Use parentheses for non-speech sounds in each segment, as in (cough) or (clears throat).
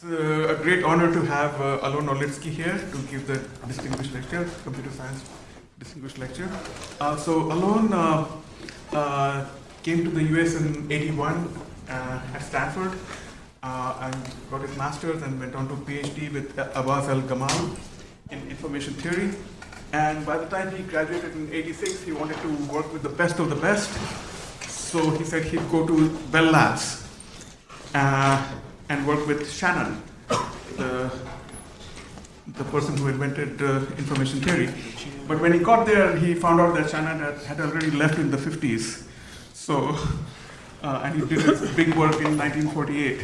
It's uh, a great honor to have uh, Alon Orlitsky here to give the distinguished lecture, computer science distinguished lecture. Uh, so Alon uh, uh, came to the US in 81 uh, at Stanford and got his master's and went on to PhD with Abbas El Gamal in information theory. And by the time he graduated in 86, he wanted to work with the best of the best. So he said he'd go to Bell Labs. And work with Shannon, the, the person who invented uh, information theory. But when he got there, he found out that Shannon had, had already left in the 50s. So, uh, and he did his big work in 1948.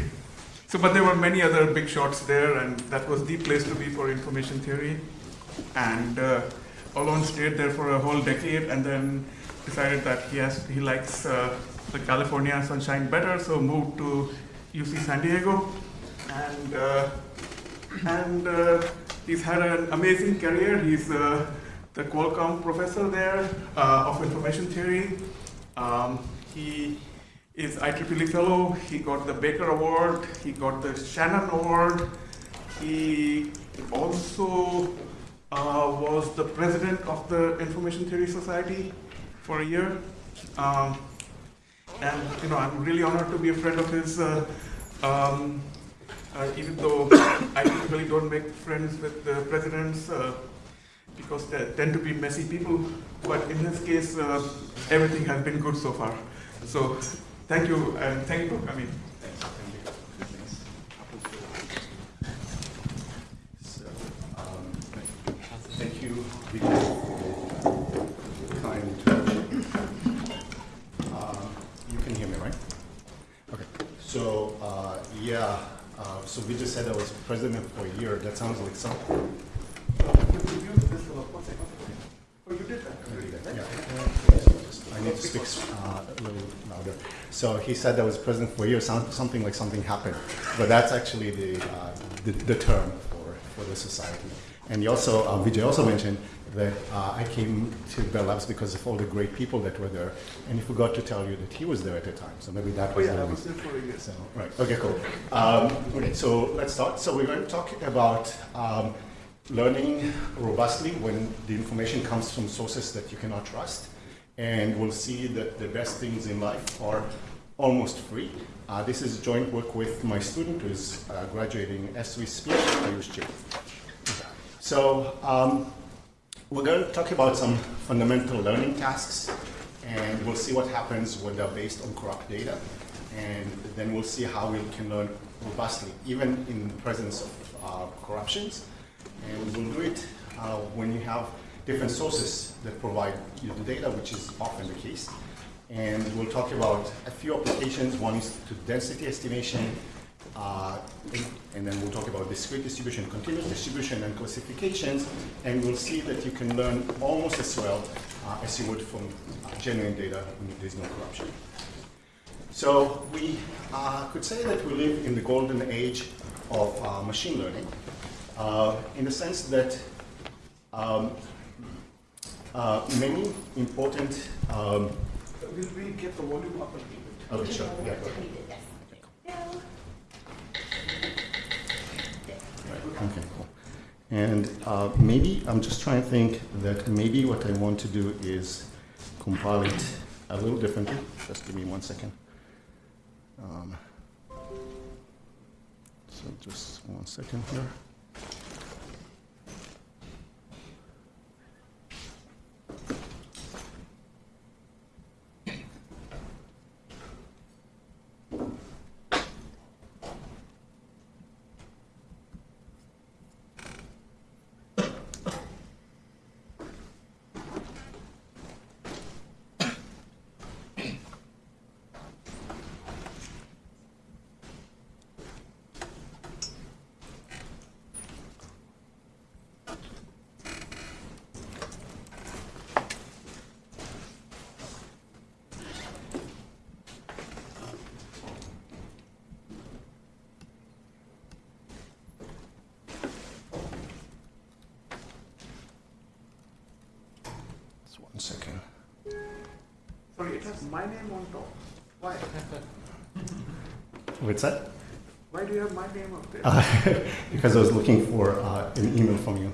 So, but there were many other big shots there, and that was the place to be for information theory. And uh, stayed there for a whole decade, and then decided that he has he likes uh, the California sunshine better, so moved to UC San Diego, and uh, and uh, he's had an amazing career. He's uh, the Qualcomm professor there uh, of information theory. Um, he is IEEE fellow. He got the Baker Award. He got the Shannon Award. He also uh, was the president of the Information Theory Society for a year. Um, and you know, I'm really honored to be a friend of his. Uh, um, uh, even though (coughs) I typically don't make friends with the presidents uh, because they tend to be messy people, but in this case, uh, everything has been good so far. So thank you, and thank you for coming. So, um, thank you, kind introduction. Um, you can hear me, right? Okay. So, uh, yeah, uh, so we just said I was president for a year. That sounds like something. You did that? Yeah. I need to speak uh, a little louder. So he said I was president for a year, Sounds something like something happened. But that's actually the, uh, the, the term for, for the society. And also, uh, Vijay also mentioned that uh, I came to Bell Labs because of all the great people that were there. And he forgot to tell you that he was there at the time. So maybe that Oh was yeah, the I was there for a year. So, right, okay, cool. Um, okay, so let's start. So we're going to talk about um, learning robustly when the information comes from sources that you cannot trust. And we'll see that the best things in life are almost free. Uh, this is joint work with my student who is uh, graduating as we speak, Ayush Chip. So um, we're going to talk about some fundamental learning tasks, and we'll see what happens when they're based on corrupt data, and then we'll see how we can learn robustly, even in the presence of uh, corruptions. And we'll do it uh, when you have different sources that provide you the data, which is often the case. And we'll talk about a few applications. One is to density estimation, uh, and then we'll talk about discrete distribution, continuous distribution, and classifications. And we'll see that you can learn almost as well uh, as you would from uh, genuine data when there's no corruption. So we uh, could say that we live in the golden age of uh, machine learning, uh, in the sense that um, uh, many important. Um, Will we get the volume up a little bit? oh, sure, yeah, go ahead. Right, Okay, cool. And uh, maybe, I'm just trying to think that maybe what I want to do is compile it a little differently. Just give me one second. Um, So just one second here. One second. Sorry, it has my name on top. Why? (laughs) What's that? Why do you have my name up there? Uh, (laughs) because I was looking for uh, an email from you.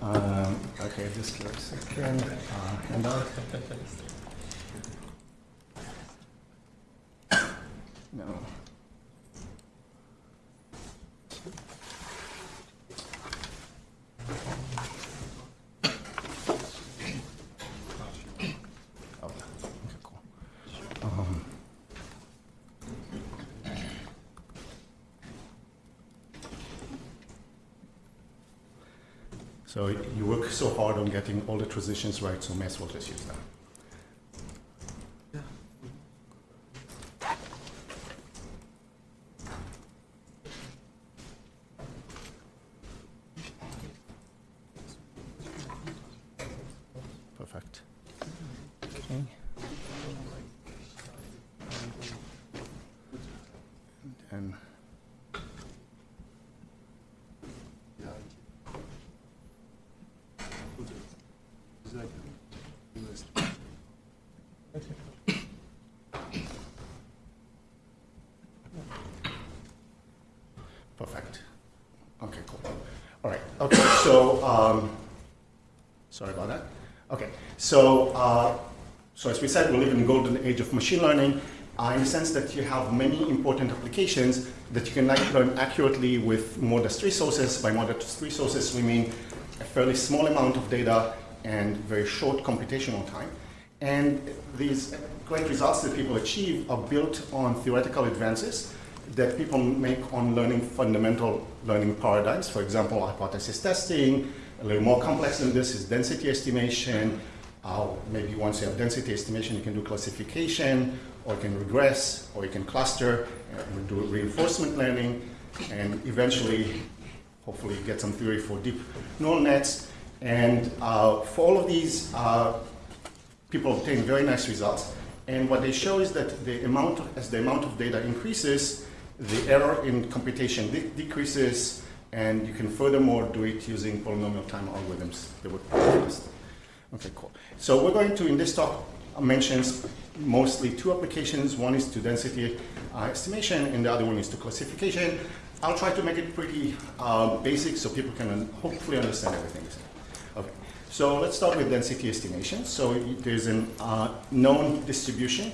Um, okay, just give a second. Uh, handout. No. Oh, okay, cool. Um, So you work so hard on getting all the transitions right, so may as well just use them. Perfect. Okay. And Perfect. Okay, cool. All right. Okay, so um, sorry about that. Okay, so uh, so as we said, we live in the golden age of machine learning. Uh, in the sense that you have many important applications that you can learn accurately with modest resources. By modest resources, we mean a fairly small amount of data and very short computational time. And these great results that people achieve are built on theoretical advances that people make on learning fundamental learning paradigms. For example, hypothesis testing, a little more complex than this is density estimation. Uh, maybe once you have density estimation, you can do classification, or you can regress, or you can cluster, and do reinforcement learning, and eventually, hopefully, get some theory for deep neural nets. And uh, for all of these, uh, people obtain very nice results. And what they show is that the amount, as the amount of data increases, the error in computation de decreases, and you can furthermore do it using polynomial time algorithms that work fast. Okay, cool. So we're going to, in this talk, mentions mostly two applications. One is to density uh, estimation, and the other one is to classification. I'll try to make it pretty uh, basic so people can un hopefully understand everything. Okay, so let's start with density estimation. So there's a uh, known distribution,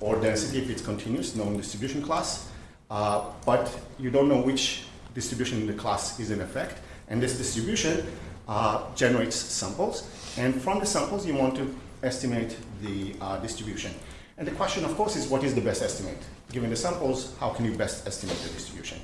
or density if it's continuous, known distribution class, uh, but you don't know which distribution in the class is in effect. And this distribution uh, generates samples. And from the samples, you want to estimate the uh, distribution. And the question, of course, is what is the best estimate? Given the samples, how can you best estimate the distribution?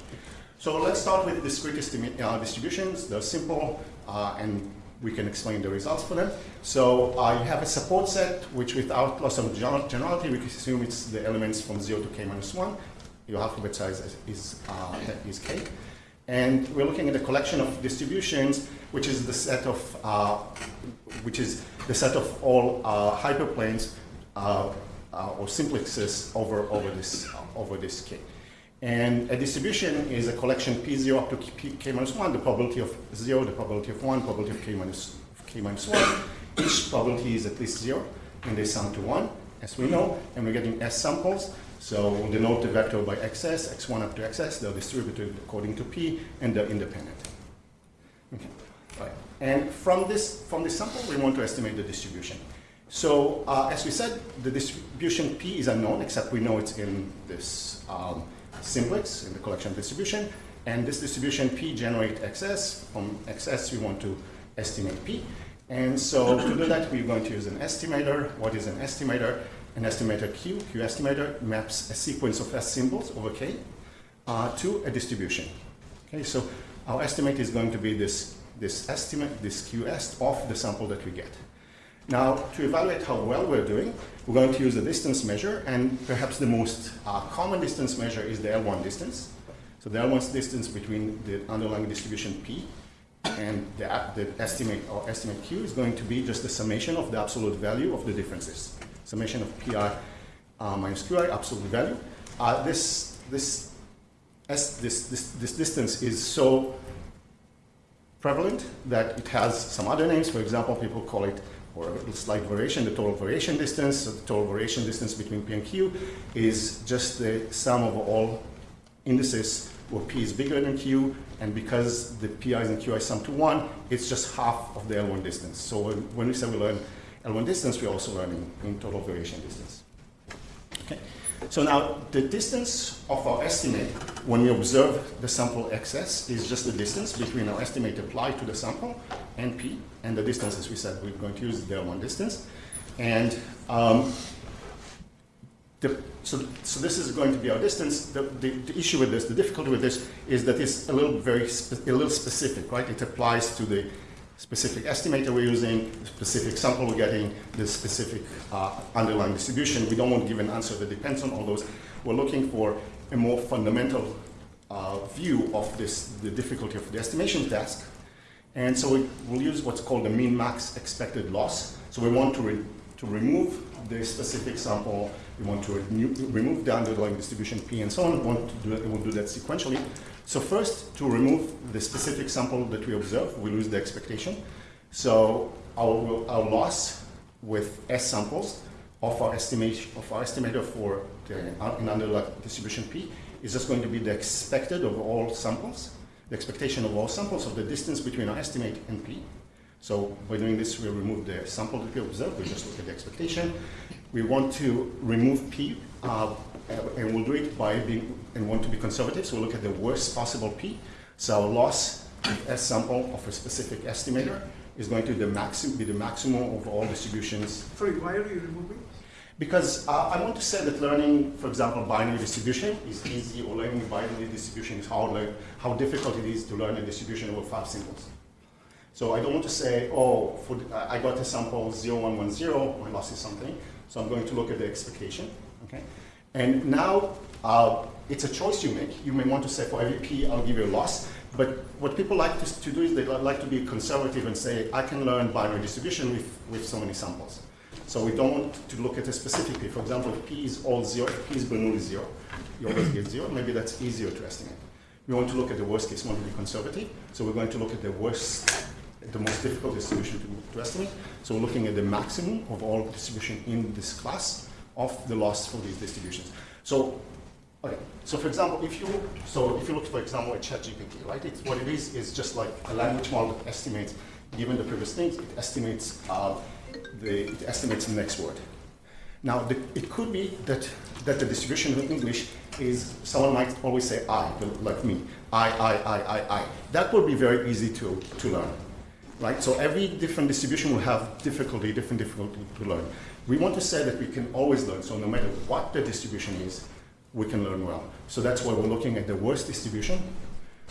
So let's start with discrete uh, distributions. They're simple, uh, and we can explain the results for them. So uh, you have a support set, which without loss of generality, we can assume it's the elements from 0 to k minus 1. Your alphabet size is, uh, is k. And we're looking at a collection of distributions, which is the set of, uh, which is the set of all uh, hyperplanes uh, uh or simplexes over, over, this, over this K. And a distribution is a collection P0 up to K, K minus 1, the probability of 0, the probability of 1, probability of K minus, K minus 1. Each probability is at least 0, and they sum to 1, as we know, and we're getting S samples. So we'll denote the vector by xs, x1 up to xs, they're distributed according to p, and they're independent. Okay. Right. And from this, from this sample, we want to estimate the distribution. So uh, as we said, the distribution p is unknown, except we know it's in this um, simplex, in the collection distribution. And this distribution p generate xs. From xs, we want to estimate p. And so to do that, we're going to use an estimator. What is an estimator? An estimator Q, Q estimator, maps a sequence of S symbols over K uh, to a distribution. Okay, so our estimate is going to be this, this estimate, this QS of the sample that we get. Now, to evaluate how well we're doing, we're going to use a distance measure, and perhaps the most uh, common distance measure is the L1 distance. So the L1 distance between the underlying distribution P and the, the estimate or estimate Q is going to be just the summation of the absolute value of the differences summation of pi uh, minus qi, absolute value. Uh, this, this, this, this, this distance is so prevalent that it has some other names. For example, people call it, or a slight variation, the total variation distance. So the total variation distance between P and Q is just the sum of all indices where p is bigger than q, and because the pi's and qi sum to 1, it's just half of the L1 distance. So when, when we say we learn L1 distance, we're also learning in total variation distance. Okay. So now the distance of our estimate when we observe the sample xs is just the distance between our estimate applied to the sample and p, and the distance, as we said, we're going to use the L1 distance. And um, the, so, so this is going to be our distance. The, the, the, issue with this, the difficulty with this, is that it's a little very a little specific, right? It applies to the specific estimator we're using, the specific sample we're getting, the specific uh, underlying distribution. We don't want to give an answer that depends on all those. We're looking for a more fundamental uh, view of this, the difficulty of the estimation task. And so we, will use what's called the min-max expected loss. So we want to, re to remove the specific sample we want to remove the underlying distribution P and so on. We want to do that, we'll do that sequentially. So first, to remove the specific sample that we observe, we lose the expectation. So our, our loss with S samples of our estimation of our estimator for the, an underlying distribution P is just going to be the expected of all samples, the expectation of all samples of the distance between our estimate and P. So by doing this, we remove the sample that we observe. We just look at the expectation. We want to remove P, uh, and we'll do it by being, and want to be conservative, so we'll look at the worst possible P. So our loss S sample of a specific estimator is going to the maxim, be the maximum of all distributions. Sorry, why are you removing? Because uh, I want to say that learning, for example, binary distribution is easy, or learning binary distribution is hard, like how difficult it is to learn a distribution over five symbols. So I don't want to say, oh, for the, I got a sample 0110, my loss is something. So I'm going to look at the expectation, okay? And now uh, it's a choice you make. You may want to say for every p, I'll give you a loss. But what people like to, to do is they like to be conservative and say, I can learn binary distribution with, with so many samples. So we don't want to look at it specifically. For example, if p is all zero, if p is Bernoulli zero, you always get zero. Maybe that's easier to estimate. We want to look at the worst case, want to be conservative. So we're going to look at the worst the most difficult distribution to, to estimate. So we're looking at the maximum of all distribution in this class of the loss for these distributions. So, okay. So for example, if you so if you look for example at ChatGPT, right? It's, what it is is just like a language model that estimates, given the previous things, it estimates uh, the it estimates the next word. Now, the, it could be that that the distribution in English is someone might always say I, like me, I, I, I, I, I. That would be very easy to to learn right? So every different distribution will have difficulty, different difficulty to learn. We want to say that we can always learn. So no matter what the distribution is, we can learn well. So that's why we're looking at the worst distribution.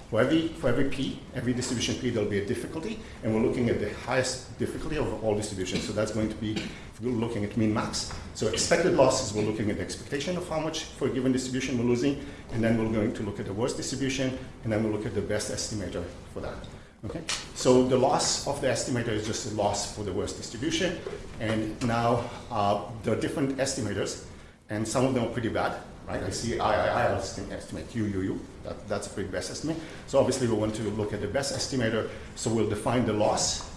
For every, for every P, every distribution P, there'll be a difficulty, and we're looking at the highest difficulty of all distributions. So that's going to be, we're looking at min-max. So expected losses, we're looking at the expectation of how much for a given distribution we're losing, and then we're going to look at the worst distribution, and then we'll look at the best estimator for that. Okay, so the loss of the estimator is just a loss for the worst distribution. And now uh, there are different estimators, and some of them are pretty bad, right? I see I, I, I estimate you, you, you. That, that's a pretty best estimate. So obviously we want to look at the best estimator. So we'll define the loss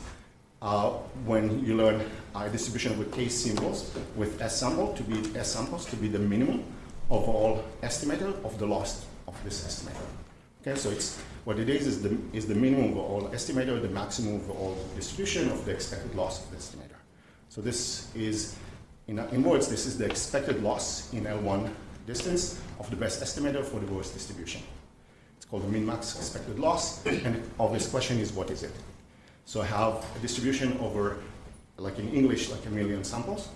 uh, when you learn a distribution with K symbols with S sample to be S samples to be the minimum of all estimator of the loss of this estimator. Okay, so it's what it is is the, is the minimum of all estimator, the maximum of all distribution of the expected loss of the estimator. So this is, in, in words, this is the expected loss in L1 distance of the best estimator for the worst distribution. It's called the min-max expected loss, and the obvious question is what is it? So I have a distribution over, like in English, like a million samples,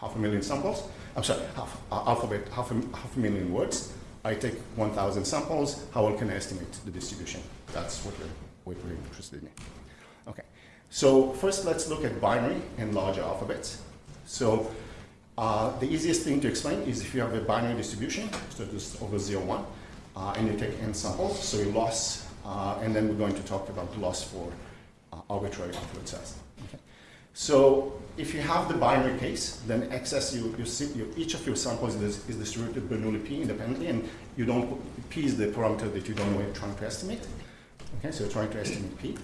half a million samples. I'm sorry, half, uh, alphabet, half a, half a million words. I take 1,000 samples, how well can I estimate the distribution? That's what we're, what we're interested in. Okay, so first let's look at binary and larger alphabets. So uh, the easiest thing to explain is if you have a binary distribution, so just over 0, 1, uh, and you take n samples, so you loss, uh, and then we're going to talk about loss for uh, arbitrary alphabet size. Okay. So if you have the binary case, then XS, you, you you, each of your samples is, is distributed Bernoulli P independently, and you don't, P is the parameter that you don't know you're trying to estimate. Okay, so you're trying to estimate P.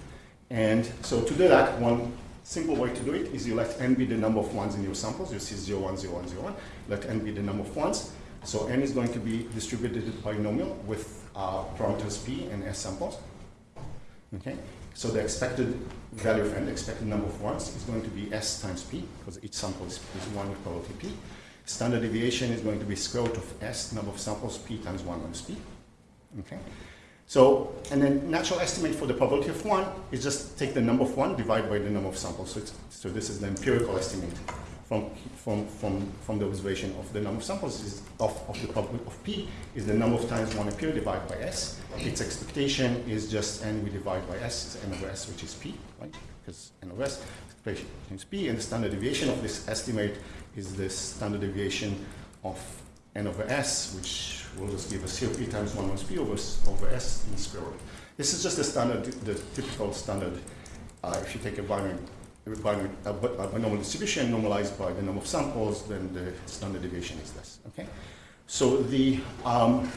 And so to do that, one simple way to do it is you let n be the number of ones in your samples. You see 0, 1, 0, 1, 0, 1. Let n be the number of ones. So n is going to be distributed binomial with uh, parameters p and s samples. Okay, so the expected value of n, the expected number of ones, is going to be s times p, because each sample is, is 1 with probability p. Standard deviation is going to be square root of s, number of samples, p times 1 minus p. Okay. So, and then natural estimate for the probability of 1 is just take the number of 1 divided by the number of samples. So, so this is the empirical estimate from, from, from, from the observation of the number of samples is of, of the of p is the number of times 1 appear divided by s. Its expectation is just n we divide by s, is n over s, which is p, right? Because n over s is p, and the standard deviation of this estimate is the standard deviation of n over s, which will just give us here p times 1 minus p over, over s in the square root. This is just the standard, the typical standard, uh, if you take a binary binary, a, a binomial distribution normalized by the number of samples, then the standard deviation is this. Okay, so the um,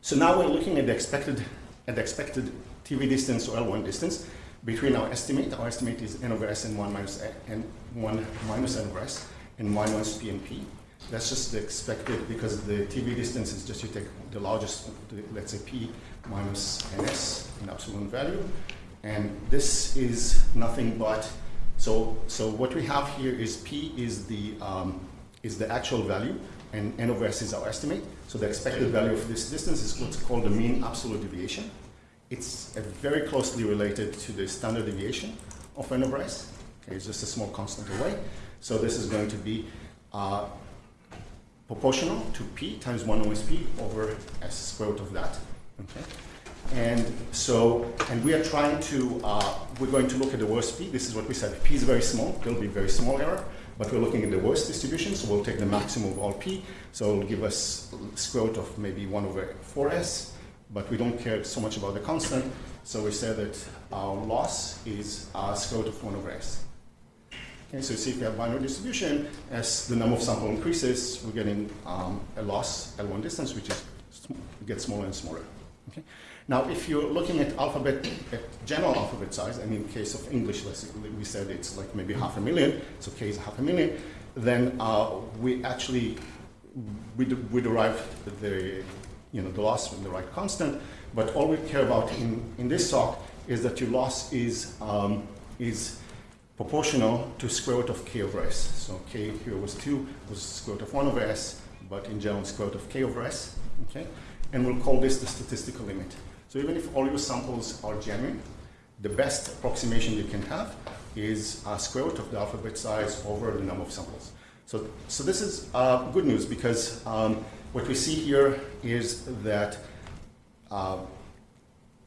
so now we're looking at the expected at the expected TV distance or L1 distance between our estimate. Our estimate is n over s and 1 minus n 1 minus n over s and 1 minus p and p. That's just the expected because the TV distance is just you take the largest, let's say p minus ns in absolute value, and this is nothing but, so, so what we have here is P is the, um, is the actual value, and N over S is our estimate. So the expected value of this distance is what's called the mean absolute deviation. It's very closely related to the standard deviation of N over S. Okay, it's just a small constant away. So this is going to be uh, proportional to P times 1 over S square root of that. Okay. And so, and we are trying to, uh, we're going to look at the worst p. This is what we said. P is very small. There'll be very small error. But we're looking at the worst distribution, so we'll take the maximum of all p. So it'll give us square root of maybe 1 over 4s. But we don't care so much about the constant. So we say that our loss is uh, square root of 1 over s. Okay, so you see if we have binary distribution, as the number of sample increases, we're getting um, a loss L1 distance, which is gets smaller and smaller. Okay? Now, if you're looking at alphabet, at general alphabet size, and in case of English, we said it's like maybe half a million, so k is half a million, then uh, we actually, we, we derive the, you know, the loss from the right constant, but all we care about in, in this talk is that your loss is, um, is proportional to square root of k over s. So k here was 2, was square root of 1 over s, but in general square root of k over s, okay? And we'll call this the statistical limit. So even if all your samples are genuine, the best approximation you can have is a square root of the alphabet size over the number of samples. So, so this is uh, good news because um, what we see here is that uh,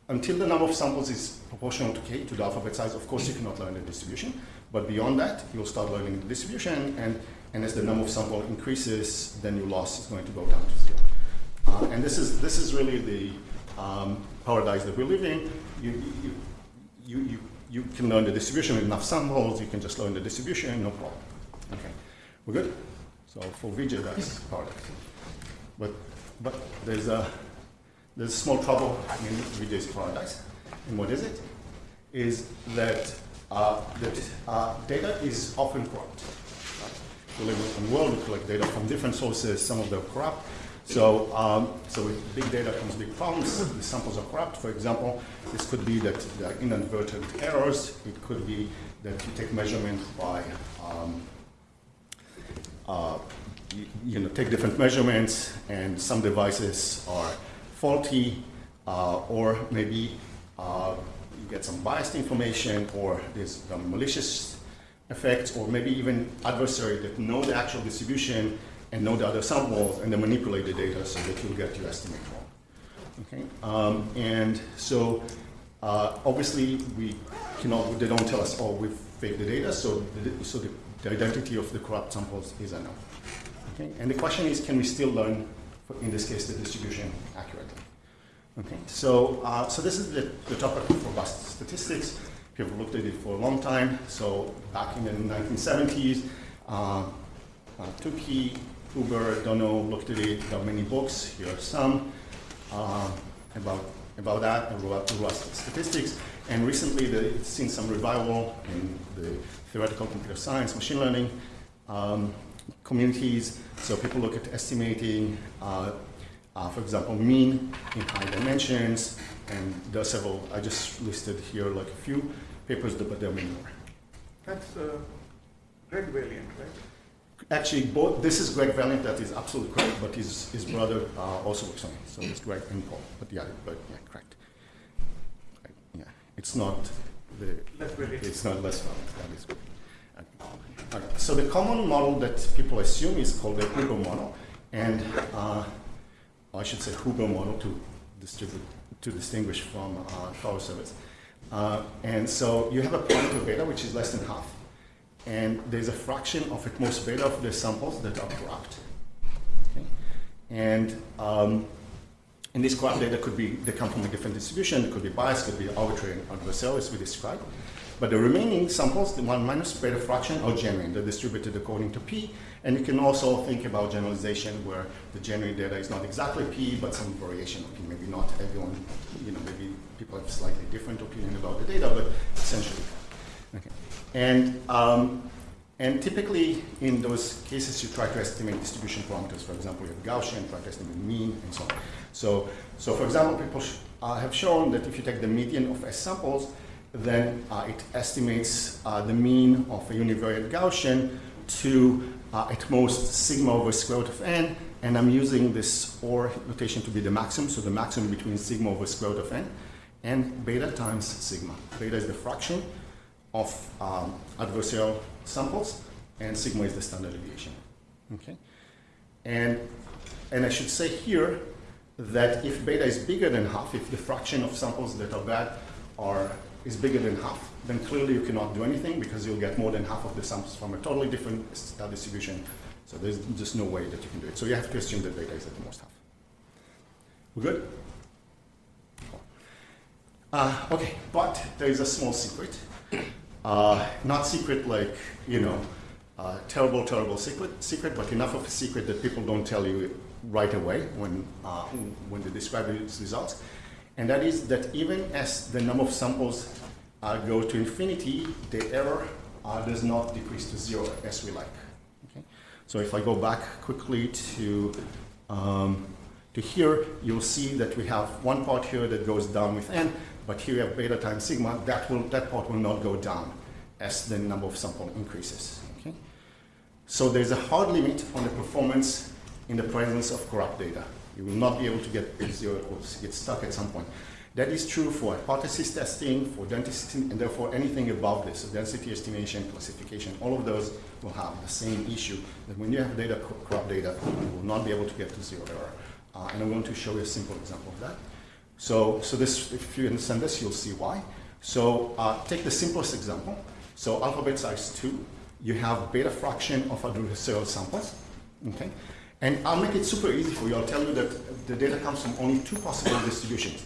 until the number of samples is proportional to k, to the alphabet size, of course you cannot learn the distribution. But beyond that, you'll start learning the distribution, and, and as the number of samples increases, then your loss is going to go down to zero. Uh, and this is, this is really the, um, paradise that we live in, you, you, you, you, you can learn the distribution with enough samples, you can just learn the distribution, no problem. Okay, we're good? So for Vijay, that's paradise. But, but there's a, there's a small trouble in Vijay's paradise. And what is it? Is that, uh, that uh, data is often corrupt. Right? We live in a world, we collect data from different sources, some of them corrupt, so, um, so with big data comes big problems. The samples are corrupt. For example, this could be that there are inadvertent errors. It could be that you take measurement by, um, uh, you, you, know, take different measurements and some devices are faulty uh, or maybe uh, you get some biased information or there's malicious effects or maybe even adversary that know the actual distribution and know the other samples and then manipulate the data so that you'll get your estimate wrong. Okay, um, and so uh, obviously we cannot, they don't tell us, oh, we've faked the data, so the, so the, the, identity of the corrupt samples is unknown. Okay, and the question is, can we still learn, in this case, the distribution accurately? Okay, so, uh, so this is the, the topic of robust statistics. People looked at it for a long time. So back in the 1970s, uh, uh, Tukey Huber, Dono looked at it, are many books, here are some uh, about, about that, about statistics. And recently, the, it's seen some revival in the theoretical computer science, machine learning um, communities. So people look at estimating, uh, uh, for example, mean in high dimensions, and there are several, I just listed here like a few papers, but there are many more. That's uh, Greg Valiant, right? Actually, both, this is Greg Valiant, that is absolutely correct, but his, his brother uh, also works on it, so it's Greg and Paul, but yeah, but yeah, correct. Right, Yeah, it's not the, it's not Les Valiant, that is good. Okay, So the common model that people assume is called the Huber model, and uh, I should say Huber model to distribute, to distinguish from uh, power service. Uh, and so you have a point of beta which is less than half, and there's a fraction of at most beta of the samples that are corrupt. Okay? And um, this corrupt data could be, they come from a different distribution, it could be biased, could be arbitrary and adversarial, as we described. But the remaining samples, the one minus beta fraction, are genuine. They're distributed according to P. And you can also think about generalization where the genuine data is not exactly P, but some variation of P. Maybe not everyone, you know, maybe people have slightly different opinion about the data, but essentially. Okay. And, um, and typically in those cases, you try to estimate distribution parameters. For example, you have Gaussian, try to estimate mean, and so on. So, so for example, people uh, have shown that if you take the median of S samples, then uh, it estimates uh, the mean of a univariate Gaussian to uh, at most sigma over square root of n, and I'm using this OR notation to be the maximum, so the maximum between sigma over square root of n and beta times sigma. Beta is the fraction of um, adversarial samples, and sigma is the standard deviation. Okay, and and I should say here that if beta is bigger than half, if the fraction of samples that are bad are is bigger than half, then clearly you cannot do anything because you'll get more than half of the samples from a totally different distribution. So there's just no way that you can do it. So you have to assume that beta is at the most half. We're good? Uh, okay, but there is a small secret. Uh, not secret like, you know, uh, terrible, terrible secret, secret, but enough of a secret that people don't tell you right away when, uh, when they describe its results. And that is that even as the number of samples uh, go to infinity, the error uh, does not decrease to zero as we like. Okay? So if I go back quickly to, um, to here, you'll see that we have one part here that goes down with n, but here we have beta times sigma. That, will, that part will not go down as the number of sample increases. Okay? So there's a hard limit on the performance in the presence of corrupt data. You will not be able to get zero, will get stuck at some point. That is true for hypothesis testing, for density, and therefore anything above this, so density estimation, classification, all of those will have the same issue, that when you have data, corrupt data, you will not be able to get to zero error. Uh, and I'm going to show you a simple example of that. So, so this, if you understand this, you'll see why. So uh, take the simplest example. So alphabet size 2, you have beta fraction of adversarial samples. Okay? And I'll make it super easy for you. I'll tell you that the data comes from only two possible distributions.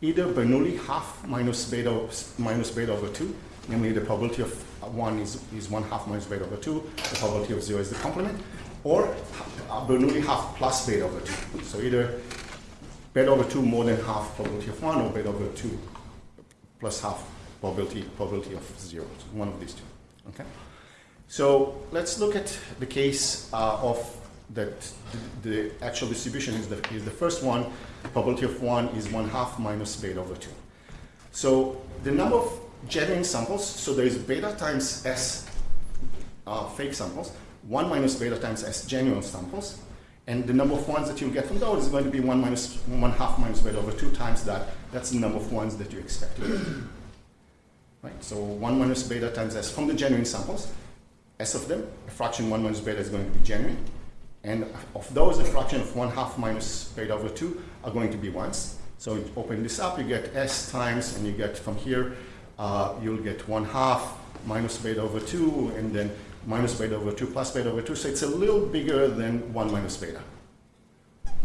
Either Bernoulli half minus beta minus beta over 2, namely the probability of 1 is, is 1 half minus beta over 2, the probability of 0 is the complement, or uh, Bernoulli half plus beta over 2. So either beta over 2 more than half probability of 1, or beta over 2 plus half probability, probability of 0. So one of these two. Okay? So let's look at the case uh, of that the, the, actual distribution is the, is the first one. Probability of 1 is 1 half minus beta over 2. So the number of genuine samples, so there is beta times S uh, fake samples, 1 minus beta times S genuine samples, and the number of ones that you'll get from those is going to be 1 minus 1 half minus beta over 2 times that. That's the number of ones that you expect to get. (clears throat) Right? So 1 minus beta times S from the genuine samples, S of them, a fraction 1 minus beta is going to be genuine. And of those, a fraction of 1 half minus beta over 2 are going to be ones. So you open this up, you get S times, and you get from here, uh, you'll get 1 half minus beta over 2, and then minus beta over 2 plus beta over 2. So it's a little bigger than 1 minus beta.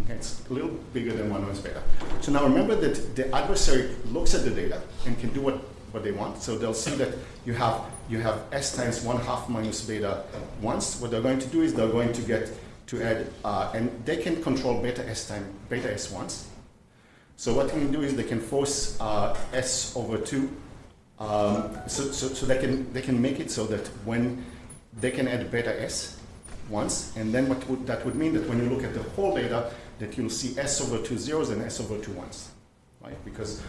Okay, it's a little bigger than 1 minus beta. So now remember that the adversary looks at the data and can do what, what they want. So they'll see that you have, you have S times 1 half minus beta once. What they're going to do is they're going to get to add, uh, and they can control beta S time, beta S once. So what they can do is they can force uh, S over 2. Um, so, so, so they, can, they can make it so that when they can add beta S, once, and then what would, that would mean that when you look at the whole data, that you'll see S over two zeros and S over two ones, right? Because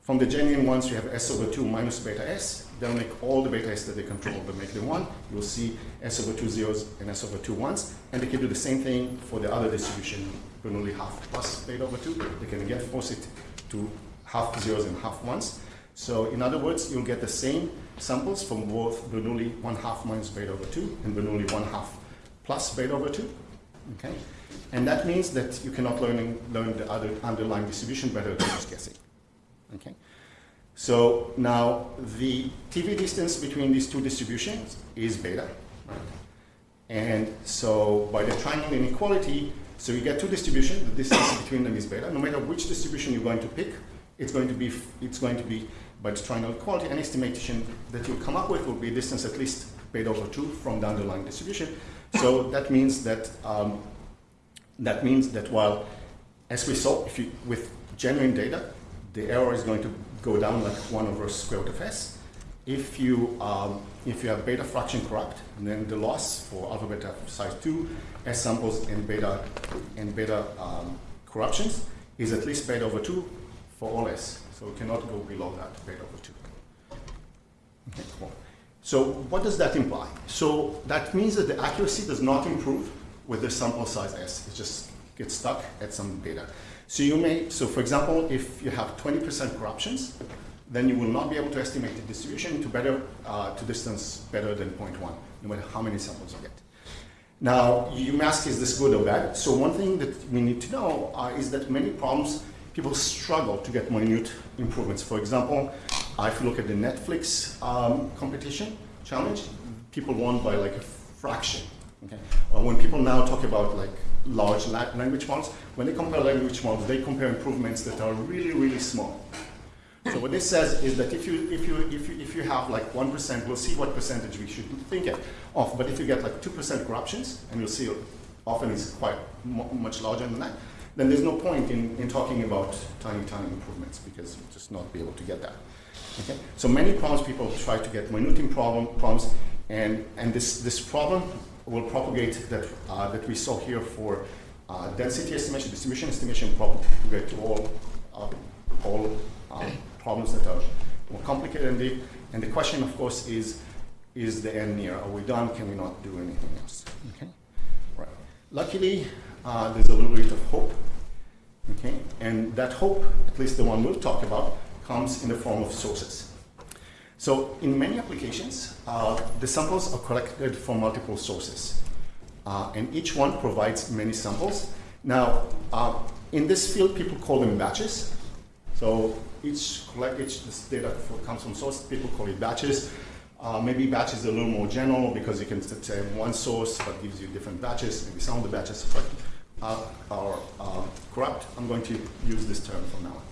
from the genuine ones, you have S over two minus beta S, they'll make all the beta S that they control, they'll make the one, you'll see S over two zeros and S over two ones, and they can do the same thing for the other distribution, Bernoulli half plus beta over two, they can again force it to half zeros and half ones. So in other words, you'll get the same samples from both Bernoulli 1 half minus beta over 2 and Bernoulli 1 half plus beta over 2. Okay? And that means that you cannot learn, learn the other underlying distribution better than just guessing. Okay? So now the TV distance between these two distributions is beta. Right? And so by the triangle inequality, so you get two distributions, the distance between them is beta. No matter which distribution you're going to pick, it's going to be, it's going to be by the triangle quality, an estimation that you'll come up with will be distance at least beta over 2 from the underlying distribution. So (laughs) that means that um, that means that while, as we saw, if you, with genuine data, the error is going to go down like 1 over square root of s. If you, um, if you have beta fraction corrupt, then the loss for alphabet size 2, S samples and beta, and beta um, corruptions is at least beta over 2 for all S. So we cannot go below that beta over 2. Okay, cool. So what does that imply? So that means that the accuracy does not improve with the sample size S. It just gets stuck at some beta. So you may, so for example, if you have 20% corruptions, then you will not be able to estimate the distribution to better, uh, to distance better than 0.1, no matter how many samples you get. Now, you may ask, is this good or bad? So one thing that we need to know uh, is that many problems people struggle to get minute improvements. For example, if you look at the Netflix um, competition challenge, people won by like a fraction. Okay? Or when people now talk about like large language models, when they compare language models, they compare improvements that are really, really small. So what this says is that if you, if you, if you, if you have like 1%, we'll see what percentage we should think of, but if you get like 2% corruptions, and you'll see often it's quite much larger than that, then there's no point in, in talking about tiny, tiny improvements because you'll just not be able to get that. Okay? So many problems people try to get minute problem, problems, and, and this, this problem will propagate that, uh, that we saw here for uh, density estimation, distribution estimation, propagate to all, uh, all uh, problems that are more complicated and deep. And the question, of course, is, is the end near? Are we done? Can we not do anything else? Okay? Right. Luckily, uh, there's a little bit of hope. Okay? And that hope, at least the one we'll talk about, comes in the form of sources. So in many applications, uh, the samples are collected from multiple sources. Uh, and each one provides many samples. Now, uh, in this field, people call them batches. So each, collect, each this data comes from source, people call it batches. Uh, maybe batches are a little more general because you can say one source but gives you different batches. Maybe some of the batches are, are corrupt. I'm going to use this term from now on.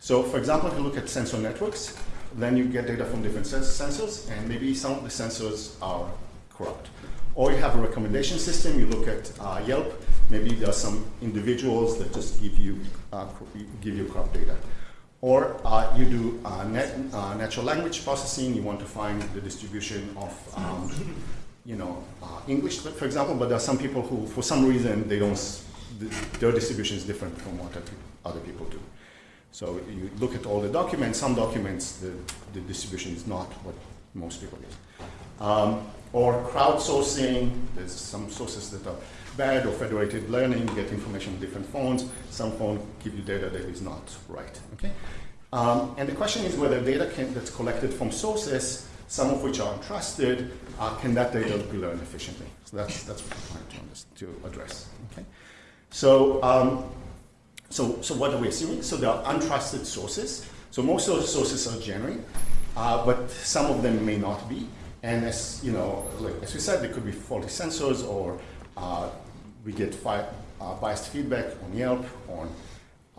So for example, if you look at sensor networks, then you get data from different sensors, and maybe some of the sensors are corrupt. Or you have a recommendation system, you look at uh, Yelp, maybe there are some individuals that just give you, uh, give you corrupt data. Or uh, you do uh, net, uh, natural language processing, you want to find the distribution of um, you know, uh, English, for example, but there are some people who, for some reason, they don't, their distribution is different from what other people do. So you look at all the documents, some documents, the, the distribution is not what most people get. Um, or crowdsourcing, there's some sources that are bad or federated learning, you get information on different phones, some phones give you data that is not right, okay? Um, and the question is whether data can, that's collected from sources, some of which are untrusted, uh, can that data be learned efficiently? So that's, that's what we're trying to, to address, okay? So um, so, so what are we assuming? So there are untrusted sources. So most of those sources are genuine, uh, but some of them may not be. And as you know, like, as we said, there could be faulty sensors, or uh, we get fi uh, biased feedback on Yelp, on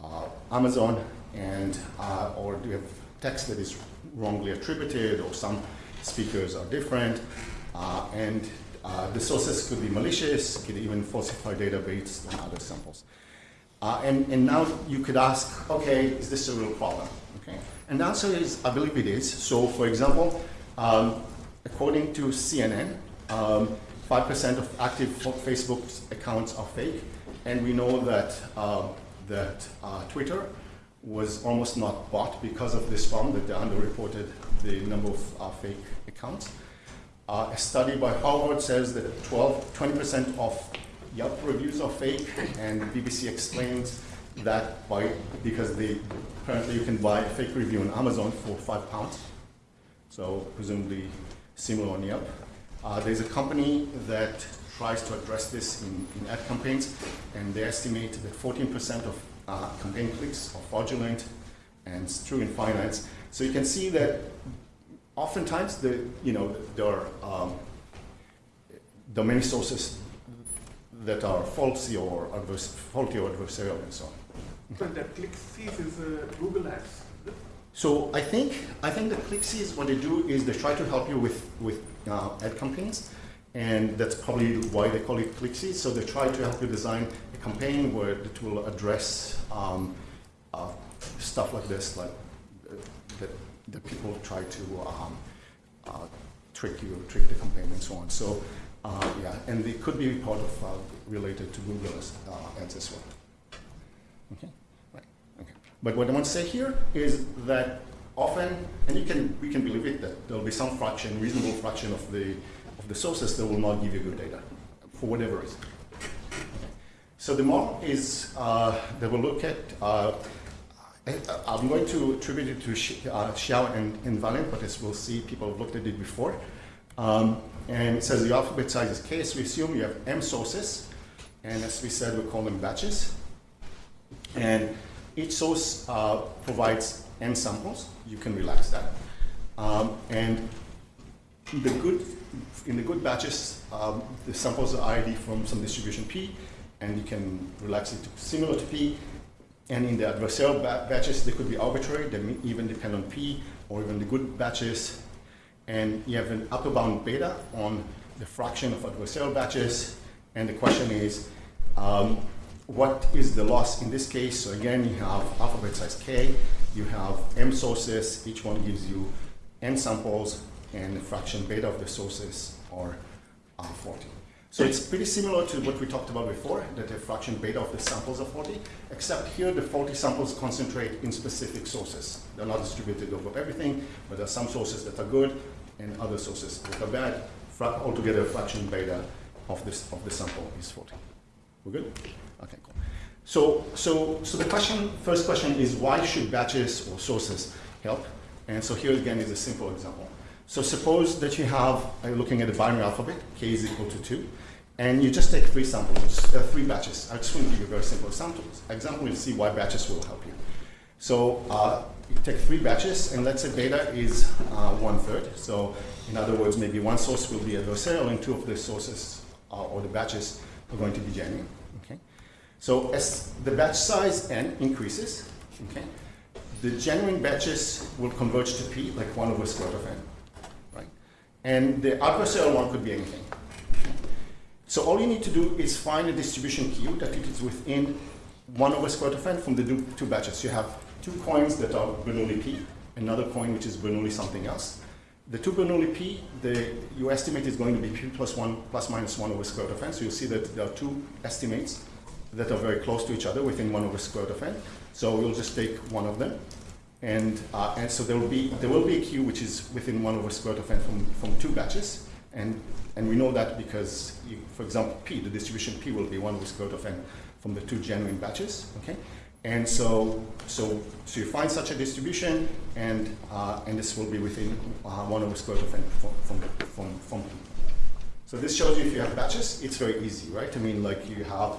uh, Amazon, and uh, or do we have text that is wrongly attributed, or some speakers are different, uh, and the sources could be malicious, could even falsify data based on other samples. Uh, and, and now you could ask, okay, is this a real problem? Okay. And the answer is, I believe it is. So for example, um, according to CNN, um, 5% of active Facebook accounts are fake, and we know that, uh, that uh, Twitter was almost not bought because of this problem, that they underreported the number of uh, fake accounts. Uh, a study by Harvard says that 12, 20% of Yelp reviews are fake, and BBC explains that by because they apparently you can buy a fake review on Amazon for five pounds, so presumably similar on Yelp. Uh, there's a company that tries to address this in, in ad campaigns, and they estimate that 14% of uh, campaign clicks are fraudulent, and it's true in finance. So you can see that oftentimes the you know there are um, there many sources that are faulty or adverse, faulty or adversarial and so on. So that ClickCease is uh, Google Ads. So I think I think the ClickCease what they do is they try to help you with with uh, ad campaigns, and that's probably why they call it ClickCease. So they try to help you design campaign where it will address um, uh, stuff like this, like uh, that that people try to um, uh, trick you, trick the campaign, and so on. So uh, yeah, and it could be part of uh, related to Google as, uh, ads as well. Okay, right. Okay. But what I want to say here is that often, and you can we can believe it that there will be some fraction, reasonable fraction of the of the sources that will not give you good data for whatever reason. So the model is uh, that we'll look at. Uh, I- I'm going to attribute it to uh, Qiao and, and but as we'll see, people have looked at it before. Um, and it says the alphabet size is k, so we assume you have m sources, and as we said, we call them batches. And each source uh, provides n samples. You can relax that. Um, and the good, in the good batches, um, the samples are ID from some distribution P, and you can relax it to similar to P. And in the adversarial ba- batches, they could be arbitrary. They even depend on P, or even the good batches. And you have an upper bound beta on the fraction of adversarial batches. And the question is, um, what is the loss in this case? So again, you have alphabet size k, you have m sources, each one gives you n samples, and the fraction beta of the sources are uh, 40. So it's pretty similar to what we talked about before, that the fraction beta of the samples are 40, except here the 40 samples concentrate in specific sources. They're not distributed over everything, but there are some sources that are good and other sources that are bad. Fra- altogether, fraction beta of, this, of the sample is 40. We're good? Okay, cool. So, so, so the question, first question is why should batches or sources help? And so here again is a simple example. So suppose that you have, uh, looking at the binary alphabet, k is equal to 2, and you just take three samples, uh, three batches. I just want to give you a very simple example. Example, you'll see why batches will help you. So uh, you take three batches, and let's say beta is uh, one third. So in other words, maybe one source will be adversarial, and two of the sources uh, or the batches are going to be genuine. Okay. So as the batch size n increases, okay, the genuine batches will converge to p, like one over square root of n, right? And the adversarial one could be anything. So all you need to do is find a distribution Q that it is within 1 over square root of n from the two batches. You have two coins that are Bernoulli P, another coin which is Bernoulli something else. The two Bernoulli P, the, you estimate is going to be P plus 1 plus minus 1 over square root of n. So you'll see that there are two estimates that are very close to each other within 1 over square root of n. So we'll just take one of them. And, uh, and so there will, be, there will be a Q which is within 1 over square root of n from, from two batches. And, and we know that because, you, for example, P, the distribution P will be 1 over square root of n from the two genuine batches, okay? And so, so, so you find such a distribution, and, uh, and this will be within uh, 1 over square root of n from, from, from, from P. So this shows you if you have batches, it's very easy, right? I mean, like you have,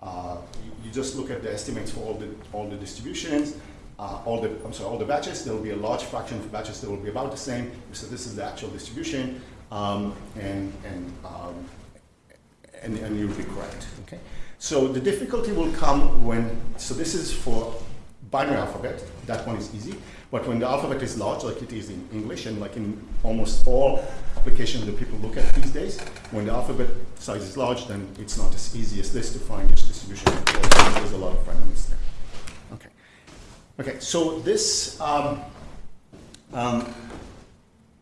uh, you, you just look at the estimates for all the, all the distributions, uh, all the, I'm sorry, all the batches, there will be a large fraction of batches that will be about the same. So this is the actual distribution, um, and, and, um, and, and you'll be correct, okay? So the difficulty will come when, so this is for binary alphabet, that one is easy, but when the alphabet is large, like it is in English, and like in almost all applications that people look at these days, when the alphabet size is large, then it's not as easy as this to find which distribution. There's a lot of randomness there. Okay. Okay, so this um, um,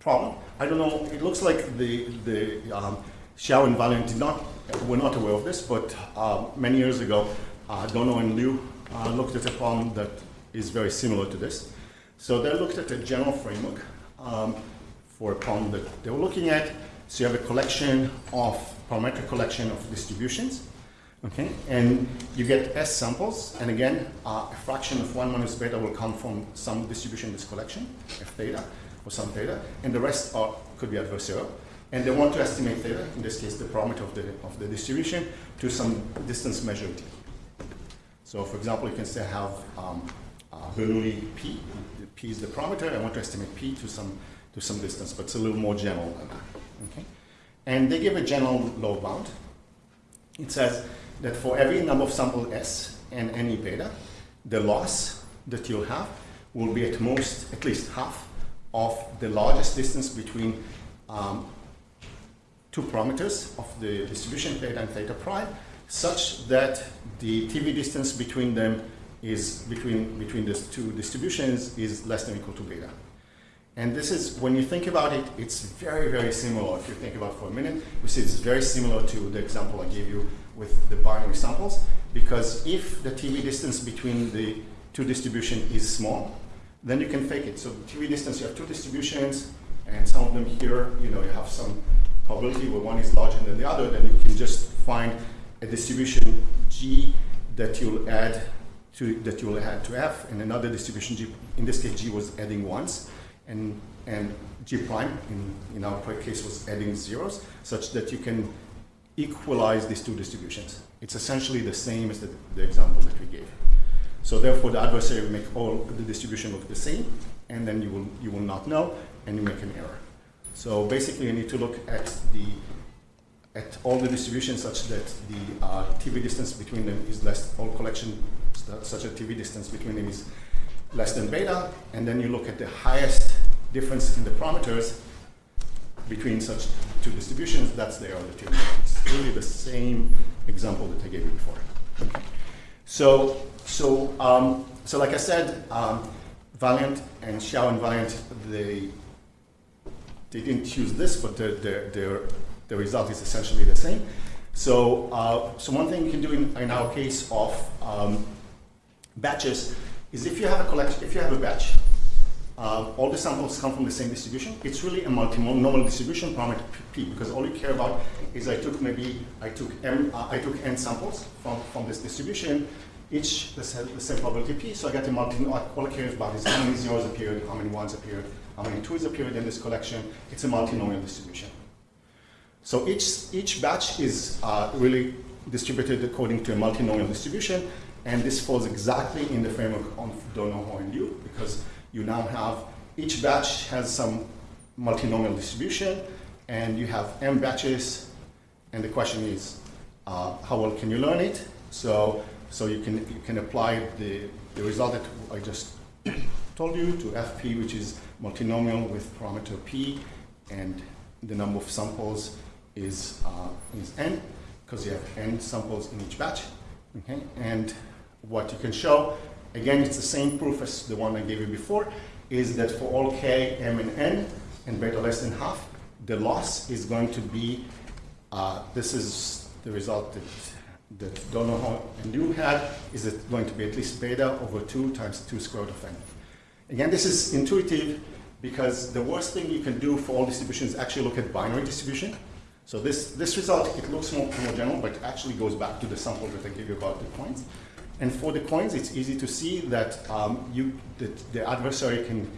problem, I don't know, it looks like the, the um, Qiao and Valiant did not, were not aware of this, but uh, many years ago, uh, Donoho and Liu uh, looked at a problem that is very similar to this. So they looked at a general framework um, for a problem that they were looking at. So you have a collection of, parametric collection of distributions, okay? And you get S samples, and again, uh, a fraction of one minus beta will come from some distribution in this collection, F theta, or some theta, and the rest are, could be adversarial. And they want to estimate theta, in this case the parameter of the, of the distribution, to some distance measured t. So for example, you can say have um, uh, Bernoulli P, P is the parameter, I want to estimate P to some, to some distance, but it's a little more general than that, okay? And they give a general low bound. It says that for every number of sample S and any beta, the loss that you'll have will be at most, at least half of the largest distance between um, two parameters of the distribution theta and theta prime, such that the TV distance between them is between between these two distributions is less than or equal to beta. And this is, when you think about it, it's very, very similar. If you think about it for a minute, we see it's very similar to the example I gave you with the binary samples, because if the TV distance between the two distribution is small, then you can fake it. So TV distance, you have two distributions, and some of them here, you know, you have some probability where one is larger than the other, then you can just find a distribution G that you'll add to that you'll add to F, and another distribution G. In this case, G was adding ones, and and G prime in in our case was adding zeros, such that you can equalize these two distributions. It's essentially the same as the, the example that we gave. So therefore, the adversary will make all the distribution look the same, and then you will you will not know, and you make an error. So basically, you need to look at the at all the distributions such that the uh, TV distance between them is less, all collection such a TV distance between them is less than beta, and then you look at the highest difference in the parameters between such two distributions, that's the error you It's really the same example that I gave you before. So, so, um, so like I said, um, Valiant and Qiao and Valiant, they, they didn't use this, but their, their, their, the result is essentially the same. So, uh, so one thing you can do in, in our case of um, batches is if you have a collection, if you have a batch, uh, all the samples come from the same distribution. It's really a multinomial distribution parameter p because all you care about is I took maybe I took m uh, I took n samples from from this distribution, each the same, the same probability p. So I get a multi. All I care how many zeros appeared, how many ones appeared, how many twos appeared in this collection. It's a multinomial distribution. So each each batch is uh, really distributed according to a multinomial distribution, and this falls exactly in the framework of Donoho and Liu because you now have, each batch has some multinomial distribution, and you have m batches, and the question is, uh, how well can you learn it? So, so you can you can apply the, the result that I just (clears throat) told you to FP, which is multinomial with parameter p, and the number of samples is uh, is n, because you have n samples in each batch. Okay, and what you can show again, it's the same proof as the one I gave you before, is that for all k, m, and n, and beta less than half, the loss is going to be, uh, this is the result that, that Donoho and Liu had, is it going to be at least beta over 2 times 2 square root of n. Again, this is intuitive because the worst thing you can do for all distributions is actually look at binary distribution. So this, this result, it looks more, general, but actually goes back to the sample that I gave you about the coins. And for the coins, it's easy to see that um, you, that the adversary can,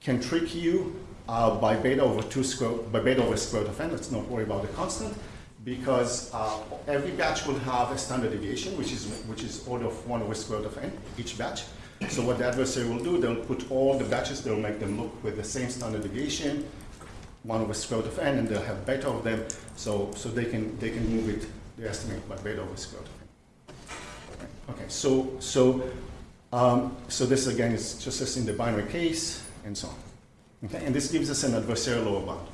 can trick you uh, by beta over two square, by beta over square root of n. Let's not worry about the constant because uh, every batch will have a standard deviation, which is which is order of one over square root of n each batch. So what the adversary will do, they'll put all the batches, they'll make them look with the same standard deviation, one over square root of n, and they'll have beta of them, so so they can they can move it, they estimate by beta over square root of n. Okay, so so um, so this again is just as in the binary case and so on. Okay, and this gives us an adversarial lower bound.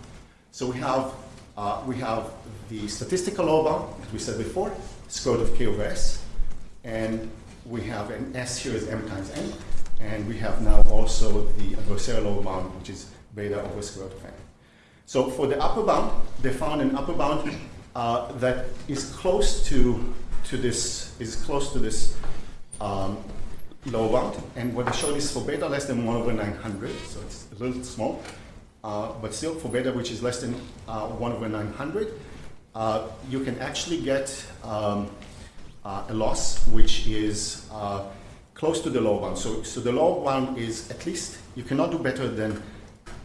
So we have uh, we have the statistical lower bound, as we said before, square root of k over s, and we have an s here is m times n, and we have now also the adversarial lower bound, which is beta over square root of n. So for the upper bound, they found an upper bound uh, that is close to to this is close to this um, lower bound. And what they showed is for beta less than 1 over 900, so it's a little small, uh, but still for beta which is less than uh, 1 over 900, uh, you can actually get um, uh, a loss which is uh, close to the lower bound. So, so the lower bound is at least, you cannot do better than,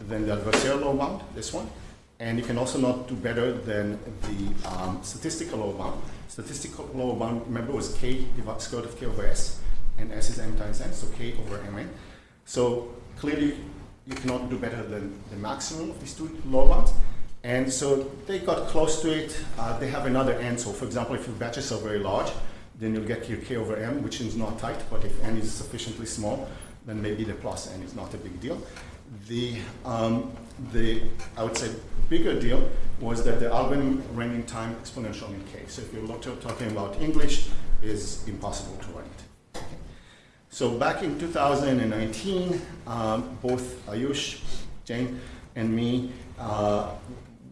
than the adversarial lower bound, this one, and you can also not do better than the um, statistical lower bound. Statistical lower bound, remember, was k divided square root of k over s, and s is m times n, so k over mn. So clearly, you cannot do better than the maximum of these two lower bounds. And so they got close to it. Uh, they have another n. So for example, if your batches are very large, then you'll get your k over m, which is not tight. But if n is sufficiently small, then maybe the plus n is not a big deal. The, um, the I would say, bigger deal was that the algorithm ran in time exponential in k. So if you're talking about English, is impossible to it. So back in 2019, um, both Ayush, Jain, and me, uh,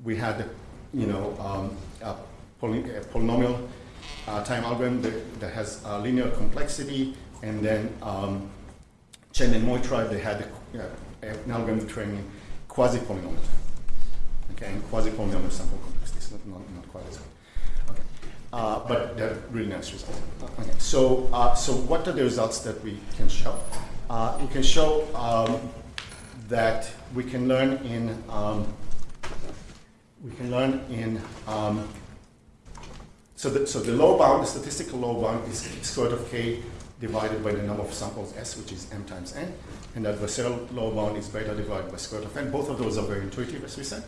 we had, you know, um, a, poly a, polynomial uh, time algorithm that, that has linear complexity, and then um, Chen and Moitra, they had a, an algorithm training quasi-polynomial. Okay, and quasi-polynomial sample complexity not, not, not quite as good. Okay. Uh, but they're really nice results. Okay. So, uh, so what are the results that we can show? Uh, we can show um, that we can learn in um, we can learn in um, so the so the low bound, the statistical low bound is square root of k divided by the number of samples s, which is m times n, and the adversarial low bound is beta divided by square root of n. Both of those are very intuitive, as we said.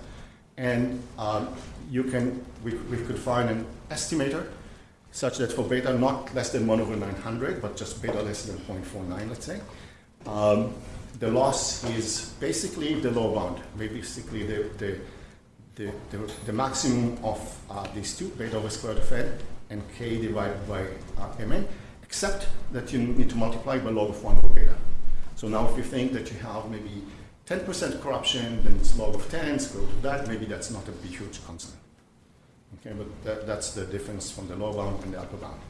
And um, you can, we, we could find an estimator such that for beta not less than 1 over 900, but just beta less than 0.49, let's say, um, the loss is basically the low bound, basically the, the, the, the, the maximum of uh, these two, beta over square root of n and k divided by uh, mn, except that you need to multiply by log of 1 over beta. So now if you think that you have maybe 10% corruption, then it's log of 10, square root of that, maybe that's not a huge constant. Okay, but that, that's the difference from the lower bound and the upper bound.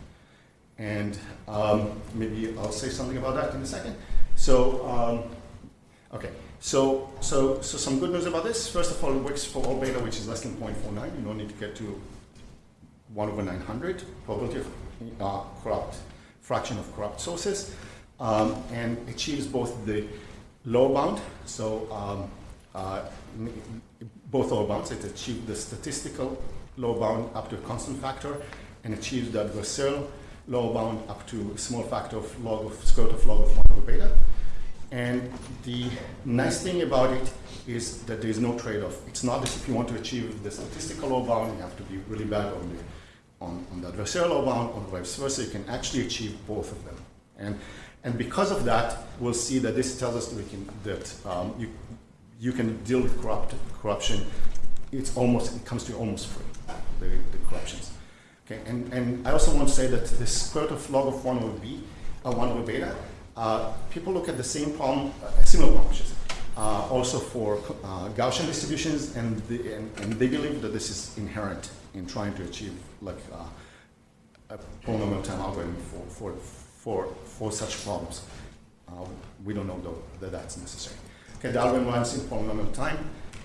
And um, maybe I'll say something about that in a second. So, um, okay, so, so, so some good news about this. First of all, it works for all beta, which is less than 0.49. You don't need to get to 1 over 900 probability of uh, corrupt fraction of corrupt sources, um, and achieves both the lower bound, so um, uh, both lower bounds, it achieves the statistical lower bound up to a constant factor and achieves the adversarial lower bound up to a small factor of log of square root of log of 1 over beta. And the nice thing about it is that there is no trade-off. It's not as if you want to achieve the statistical lower bound, you have to be really bad on the, on, on the adversarial lower bound, or vice versa. You can actually achieve both of them. And and because of that, we'll see that this tells us that, we can, that um, you, you can deal with corrupt, corruption. It's almost, it comes to almost free, the, the corruptions. Okay, and, and I also want to say that the square root of log of 1 over b, uh, 1 over beta, uh, people look at the same problem, uh, similar problem, uh, also for uh, Gaussian distributions, and, the, and, and, they believe that this is inherent in trying to achieve like a polynomial time algorithm for, for, for, for such problems. We don't know though that that's necessary. Okay, the algorithm runs in polynomial time,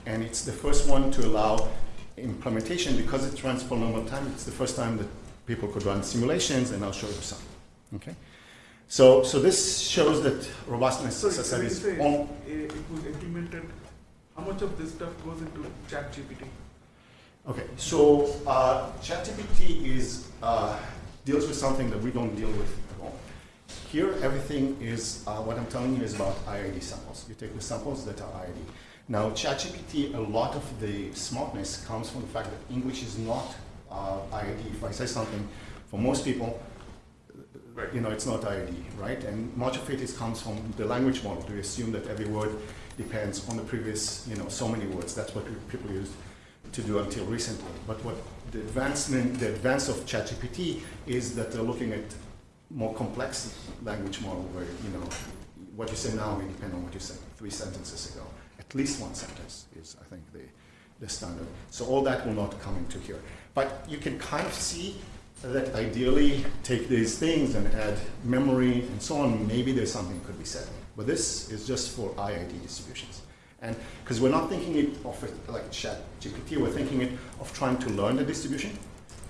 and it's the first one to allow implementation because it runs polynomial time. It's the first time that people could run simulations, and I'll show you some. Okay, so so this shows that robustness, so as I said, is on. It was implemented. How much of this stuff goes into ChatGPT? Okay, so uh, ChatGPT is uh, deals with something that we don't deal with at all. here, everything is, uh, what I'm telling you is about IID samples. You take the samples that are IID. Now, ChatGPT, a lot of the smartness comes from the fact that English is not uh, IID. If I say something, for most people, you know, it's not IID, right? And much of it is, comes from the language model. To assume that every word depends on the previous, you know, so many words. That's what people used to do until recently. But what the advancement, the advance of ChatGPT is that they're looking at more complex language model where, you know, what you say now may depend on what you said three sentences ago. At least one sentence is, I think, the, the standard. So all that will not come into here. But you can kind of see that ideally take these things and add memory and so on, maybe there's something that could be said. But this is just for IID distributions. And because we're not thinking it of like chat GPT, we're thinking it of trying to learn the distribution,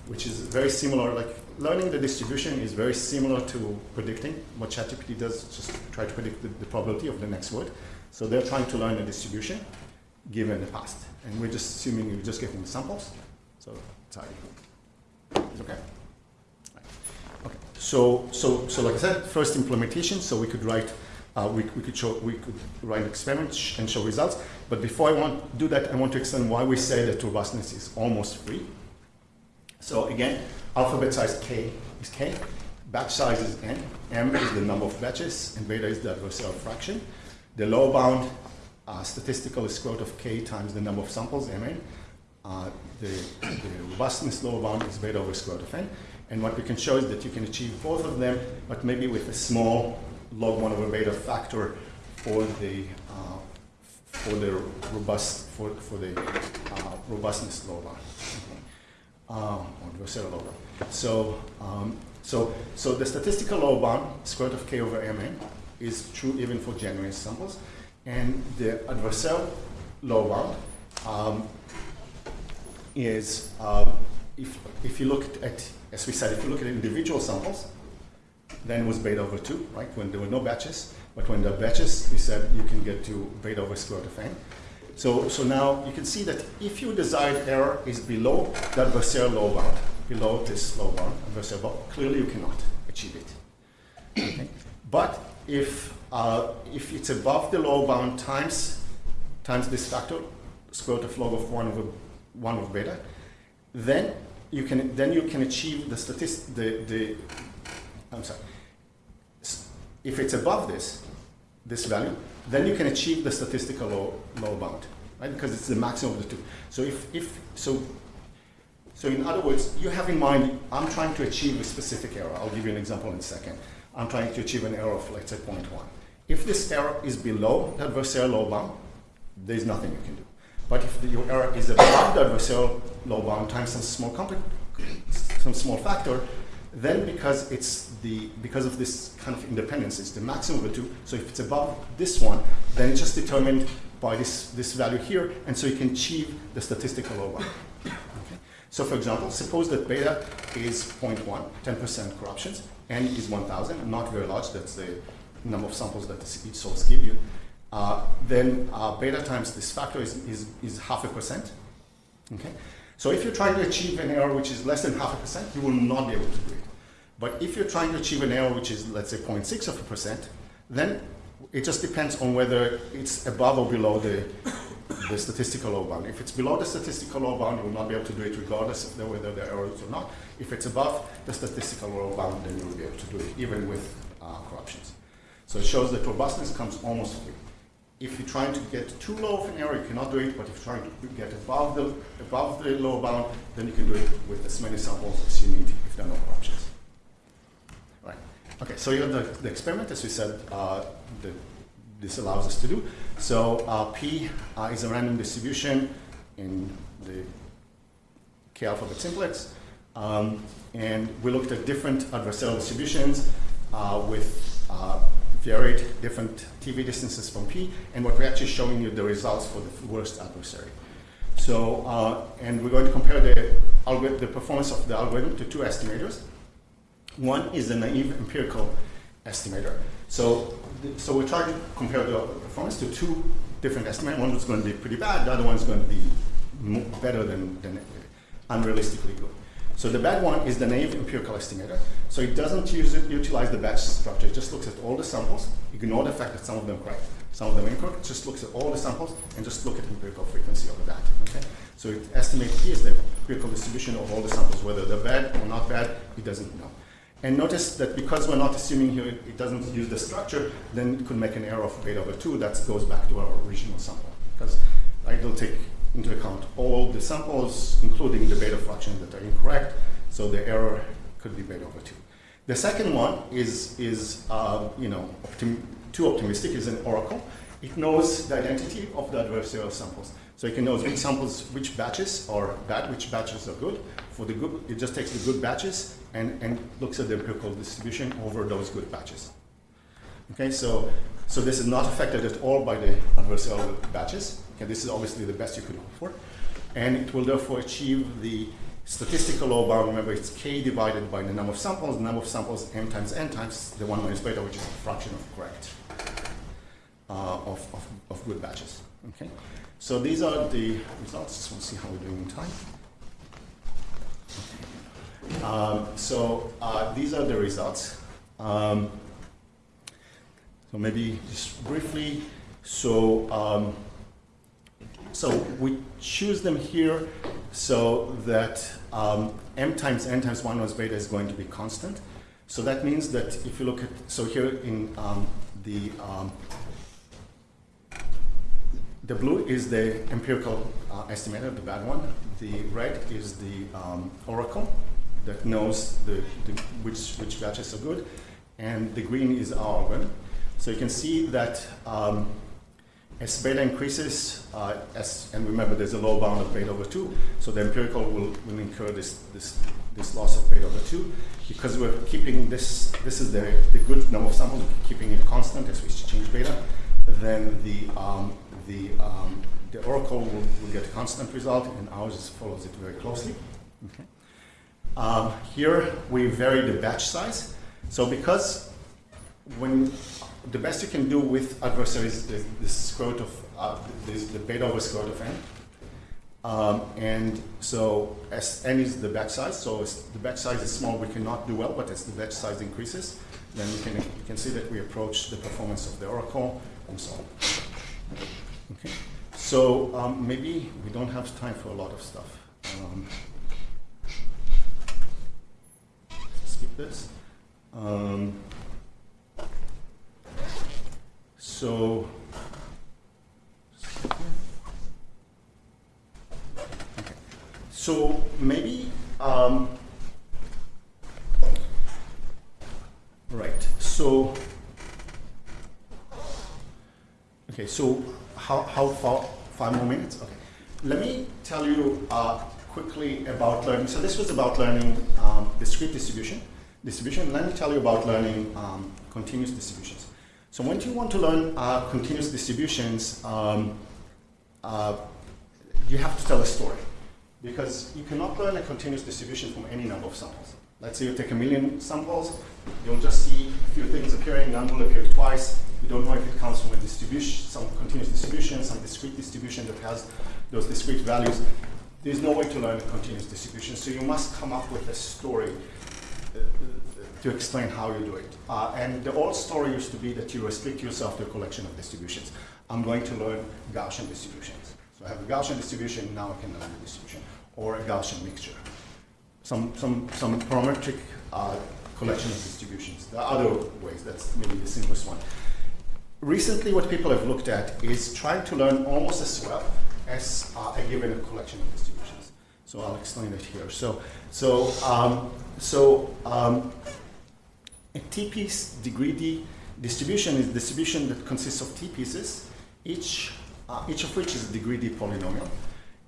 which is very similar, like learning the distribution is very similar to predicting. What ChatGPT does is just try to predict the, the probability of the next word. So they're trying to learn the distribution given the past. And we're just assuming you're just getting the samples. So it's ID. Okay. So, so, so like I said, first implementation, so we could write, uh, we, we could show, we could write an experiment sh- and show results. But before I want to do that, I want to explain why we say that robustness is almost free. So again, alphabet size k is k, batch size is n, m is the number of batches, and beta is the adversarial fraction. The lower bound uh, statistical is square root of k times the number of samples, mn. Uh, the, the robustness lower bound is beta over square root of n. And what we can show is that you can achieve both of them, but maybe with a small log 1 over beta factor for the uh, for the robust for, for the uh, robustness lower bound. Um, or bound. So um, so so the statistical lower bound square root of k over mn is true even for genuine samples, and the adversarial lower bound um, is um, if if you look at as we said, if you look at individual samples, then it was beta over 2, right, when there were no batches. But when there are batches, we said you can get to beta over square root of n. So, so now you can see that if your desired error is below the adversarial low bound, below this low bound, adversarial bound, clearly you cannot achieve it. Okay? But if, uh, if it's above the low bound times, times this factor, square root of log of 1 over 1 of beta, then you can then you can achieve the statistic the, the I'm sorry. If it's above this, this value, then you can achieve the statistical low, low bound, right? Because it's the maximum of the two. So if, if so so in other words, you have in mind, I'm trying to achieve a specific error. I'll give you an example in a second. I'm trying to achieve an error of let's say 0.1. If this error is below the adversarial low bound, there's nothing you can do. But if the, your error is above the adversarial low bound times some small some small factor, then because it's the because of this kind of independence, it's the maximum of the two. So if it's above this one, then it's just determined by this this value here, and so you can achieve the statistical low bound. Okay? So for example, suppose that beta is 0.1, 10% corruptions, n is 1,000, not very large. That's the number of samples that each source give you uh, then uh, beta times this factor is, is, is half a percent. Okay? So if you're trying to achieve an error which is less than half a percent, you will not be able to do it. But if you're trying to achieve an error which is, let's say, 0.6 of a percent, then it just depends on whether it's above or below the, the statistical low bound. If it's below the statistical low bound, you will not be able to do it regardless of the, whether there are errors or not. If it's above the statistical low bound, then you will be able to do it, even with uh, corruptions. So it shows that robustness comes almost free. If you're trying to get too low of an error, you cannot do it, but if you're trying to get above the, above the lower bound, then you can do it with as many samples as you need if there are no corruptions. Right. Okay, so you have the, the experiment, as we said, uh, the, this allows us to do. So uh, P uh, is a random distribution in the K alphabet simplex. Um, and we looked at different adversarial distributions uh, with uh, varied different TV distances from P, and what we're actually showing you the results for the worst adversary. So, uh, and we're going to compare the, the performance of the algorithm to two estimators. One is the naive empirical estimator. So, so we're trying to compare the performance to two different estimators. One is going to be pretty bad, the other one is going to be better than, than unrealistically good. So the bad one is the naive empirical estimator. So it doesn't use it, utilize the batch structure. It just looks at all the samples, ignore the fact that some of them are correct, some of them incorrect. It just looks at all the samples and just look at empirical frequency of that. Okay. So it estimates here is the empirical distribution of all the samples, whether they're bad or not bad. It doesn't know. And notice that because we're not assuming here it, doesn't use the structure, then it could make an error of beta over 2 that goes back to our original sample. Because it'll take into account all the samples, including the beta fractions that are incorrect, so the error could be beta over 2. The second one is, is uh, you know, optim- too optimistic, is an oracle. it knows the identity of the adversarial samples. So it can know which samples, which batches are bad, which batches are good. For the good, it just takes the good batches and, and looks at the empirical distribution over those good batches. Okay, so, so this is not affected at all by the adversarial batches. Okay, this is obviously the best you could hope for. And it will therefore achieve the statistical low bound. Remember, it's k divided by the number of samples. The number of samples m times n times the 1 minus beta, which is a fraction of correct, uh, of, of, of good batches. Okay, so these are the results. Just want to see how we're doing in time. Um, so uh, these are the results. Um, so maybe just briefly. So um, so we choose them here so that um, m times n times 1 minus beta is going to be constant. So that means that if you look at, so here in um, the, um, the blue is the empirical uh, estimator, the bad one. The red is the um, oracle that knows the, the, which, which batches are good. And the green is our organ. So you can see that um, as beta increases, uh, as, and remember there's a low bound of beta over 2, so the empirical will, will incur this, this, this loss of beta over 2. Because we're keeping this, this is the, the good number of samples, we're keeping it constant as we change beta, then the, um, the, um, the oracle will, will, get a constant result, and ours follows it very closely. Okay. Um, here we vary the batch size. So because when the best you can do with adversaries is the, square root of uh, the beta over square root of n. Um, and so as n is the batch size, so as the batch size is small, we cannot do well, but as the batch size increases, then we can, we can see that we approach the performance of the oracle and so on. Okay, so um, maybe we don't have time for a lot of stuff. Um, skip this. Um, so, okay. so maybe, um, right, so, okay, so how, how far, five more minutes? Okay. Let me tell you uh, quickly about learning. So this was about learning um, discrete distribution. Distribution. Let me tell you about learning um, continuous distributions. So when you want to learn uh, continuous distributions, um, uh, you have to tell a story. Because you cannot learn a continuous distribution from any number of samples. Let's say you take a million samples, you'll just see a few things appearing, none will appear twice. You don't know if it comes from a distribution, some continuous distribution, some discrete distribution that has those discrete values. There's no way to learn a continuous distribution, so you must come up with a story uh, to explain how you do it. Uh, and the old story used to be that you restrict yourself to a collection of distributions. I'm going to learn Gaussian distributions. So I have a Gaussian distribution, now I can learn a distribution, or a Gaussian mixture. Some, some, some parametric uh, collection of distributions. Are other ways, that's maybe the simplest one. Recently, what people have looked at is trying to learn almost as well as uh, a given collection of distributions. So I'll explain it here. So, so, um, so um, a t-piece degree D distribution is distribution that consists of t pieces, each, uh, each of which is a degree D polynomial.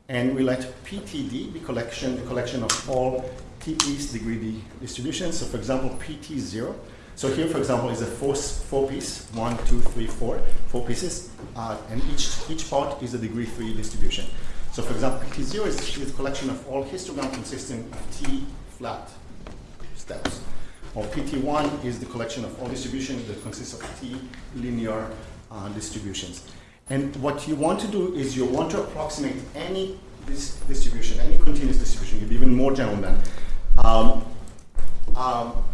And we let PTD be collection, the collection of all t-piece degree D distributions. So for example, PT0. So here, for example, is a four, four piece, one, two, three, four, four pieces, uh, and each, each part is a degree three distribution. So for example, PT0 is, is a collection of all histogram consisting of t flat steps or PT1 is the collection of all distributions that consists of T linear uh, distributions. And what you want to do is you want to approximate any distribution, any continuous distribution, you be even more general than. Um, um,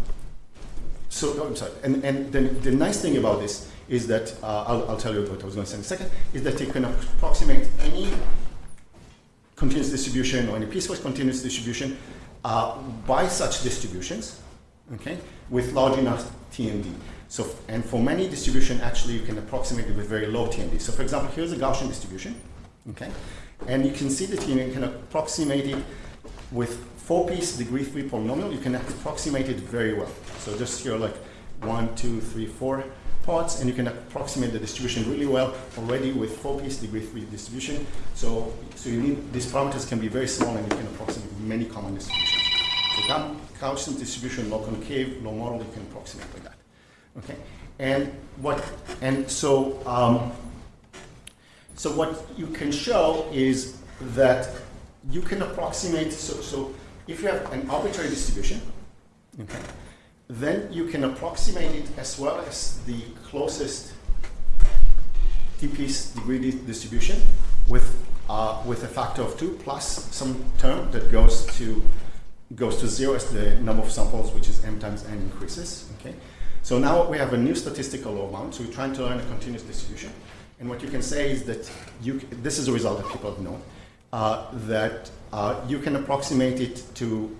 so, oh, I'm sorry, and, and then the nice thing about this is that, uh, I'll, I'll, tell you what I was going to say in a second, is that you can approximate any continuous distribution or any piecewise continuous distribution uh, by such distributions okay, with large enough TMD. So, and for many distribution, actually, you can approximate it with very low TMD. So, for example, here's a Gaussian distribution, okay, and you can see that you can approximate it with four-piece degree three polynomial. You can approximate it very well. So, just here, like one, two, three, four, parts, and you can approximate the distribution really well already with four-piece degree three distribution. So, so you need these parameters can be very small, and you can approximate many common distributions. Gauss- Gaussian distribution, log-concave, low model, you can approximate like that. Okay, and what and so um, so what you can show is that you can approximate. So so if you have an arbitrary distribution, okay, then you can approximate it as well as the closest t-piece degree di- distribution with uh, with a factor of two plus some term that goes to goes to zero as the number of samples, which is m times n increases. Okay, so now we have a new statistical low bound. So we're trying to learn a continuous distribution, and what you can say is that you this is a result that people have known uh, that uh, you can approximate it to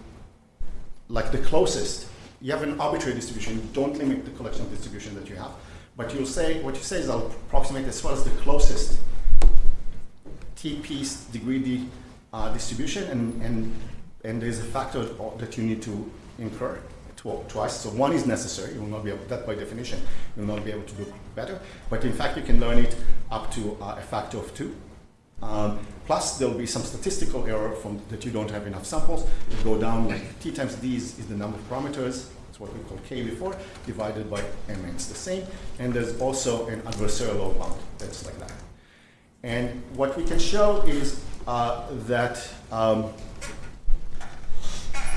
like the closest. You have an arbitrary distribution. You don't limit the collection of distribution that you have, but you'll say what you say is I'll approximate as well as the closest t-piece degree d uh, distribution, and, and and there's a factor that you need to incur twice. So one is necessary. You will not be able that by definition. You will not be able to do better. But in fact, you can learn it up to uh, a factor of two. Um, plus, there will be some statistical error from that you don't have enough samples. You go down like t times d is, is the number of parameters. That's what we call k before, divided by m. It's the same. And there's also an adversarial low bound that's like that. And what we can show is uh, that um,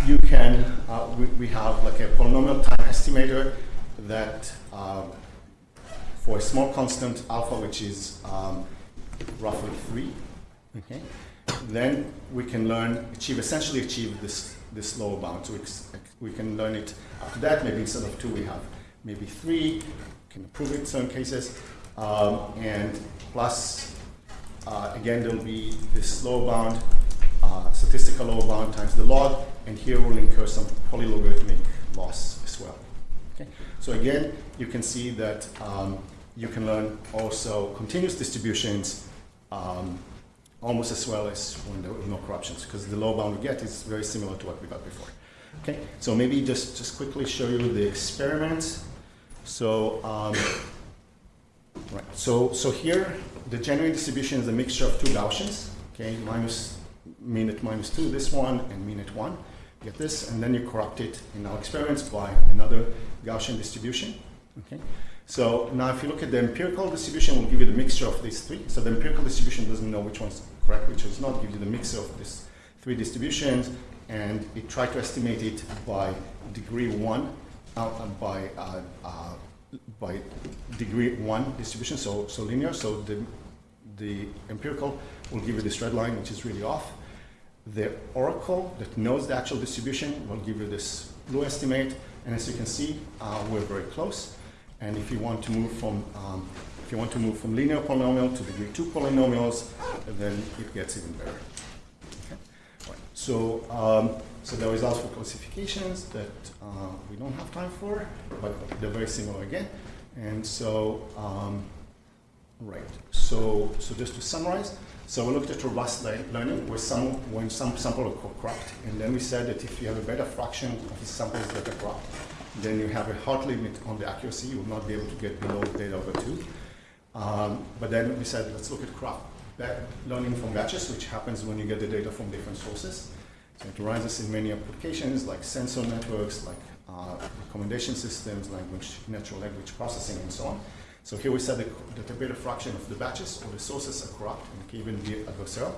you can, uh, we, we have like a polynomial time estimator that um, for a small constant alpha, which is um, roughly three, okay, then we can learn, achieve, essentially achieve this, this lower bound. So we, we can learn it after that. Maybe instead of two, we have maybe three, can improve it in certain cases. Um, and plus, uh, again, there'll be this lower bound, uh, statistical lower bound times the log, and here we'll incur some polylogarithmic loss as well. Okay? So again, you can see that um, you can learn also continuous distributions um, almost as well as when there are no corruptions, because the low bound we get is very similar to what we got before. Okay, so maybe just, just quickly show you the experiment. So, um, right, so, so here, the genuine distribution is a mixture of two Gaussians, okay, minus mean at minus two, this one, and mean at one. Get this, and then you corrupt it in our experiments by another Gaussian distribution. Okay. So now if you look at the empirical distribution, we'll give you the mixture of these three. So the empirical distribution doesn't know which one's correct, which is not, give you the mixture of these three distributions, and it tried to estimate it by degree one, uh, uh, by uh, uh, by degree one distribution, so so linear. So the the empirical will give you this red line, which is really off. The oracle that knows the actual distribution will give you this blue estimate, and as you can see, uh, we're very close. And if you want to move from um, if you want to move from linear polynomial to degree two polynomials, then it gets even better. Okay. Right. So um, so the results for classifications that uh, we don't have time for, but they're very similar again. And so um, right. So so just to summarize. So we looked at robust le- learning where some, when some samples are co- corrupt, and then we said that if you have a better fraction of the samples that are corrupt, then you have a hard limit on the accuracy. You will not be able to get below beta over two. Um, but then we said, let's look at ba- learning from batches, which happens when you get the data from different sources. So it arises in many applications like sensor networks, like uh, recommendation systems, language, natural language processing, and so on. So here we said that, a better fraction of the batches or the sources are corrupt and can even be adversarial.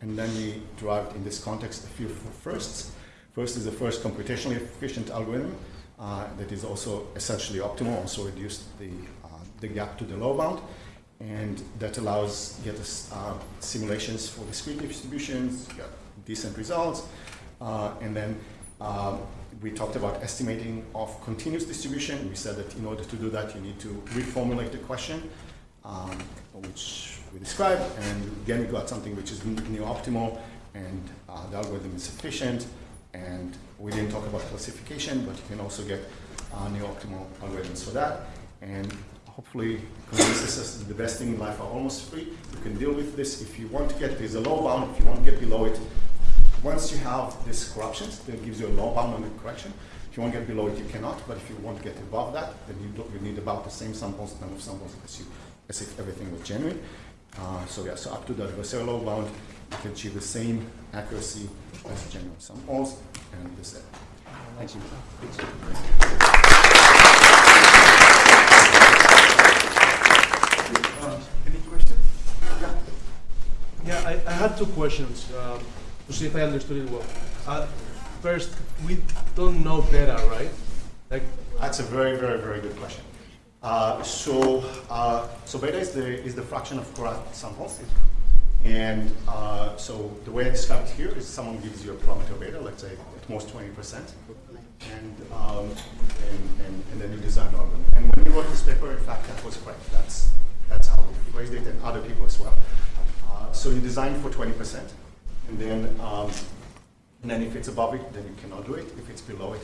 And then we derived in this context a few firsts. First is the first computationally efficient algorithm uh, that is also essentially optimal, also reduced the, uh, the gap to the low bound. And that allows get us uh, simulations for discrete distributions, decent results. Uh, and then um, we talked about estimating of continuous distribution. We said that in order to do that, you need to reformulate the question, um, which we described. And again, we got something which is new optimal, and uh, the algorithm is sufficient. And we didn't talk about classification, but you can also get uh, new optimal algorithms for that. And hopefully, consensus is the best thing in life are almost free. You can deal with this if you want to get there's a low bound. If you want to get below it, once you have these corruptions, that gives you a low bound on the correction, If you want to get below it, you cannot, but if you want to get above that, then you, do, you need about the same samples, number of samples as, you, as if everything was genuine. Uh, so yeah, so up to the adversarial bound, you can achieve the same accuracy as genuine samples, and this it. Thank you. Uh, any questions? Yeah. Yeah, I, I had two questions um, to see if I understood it well. Uh, first, we don't know beta, right? Like, That's a very, very, very good question. Uh, so, uh, so beta is the is the fraction of correct samples, and uh, so the way I describe it here is someone gives you a parameter beta, let's say at most twenty percent, and, um, and and and then you design an algorithm. And when we wrote this paper, in fact, that was correct. That's that's how we phrased it, and other people as well. Uh, so you design for twenty percent, and then um, and then if it's above it, then you cannot do it. If it's below it,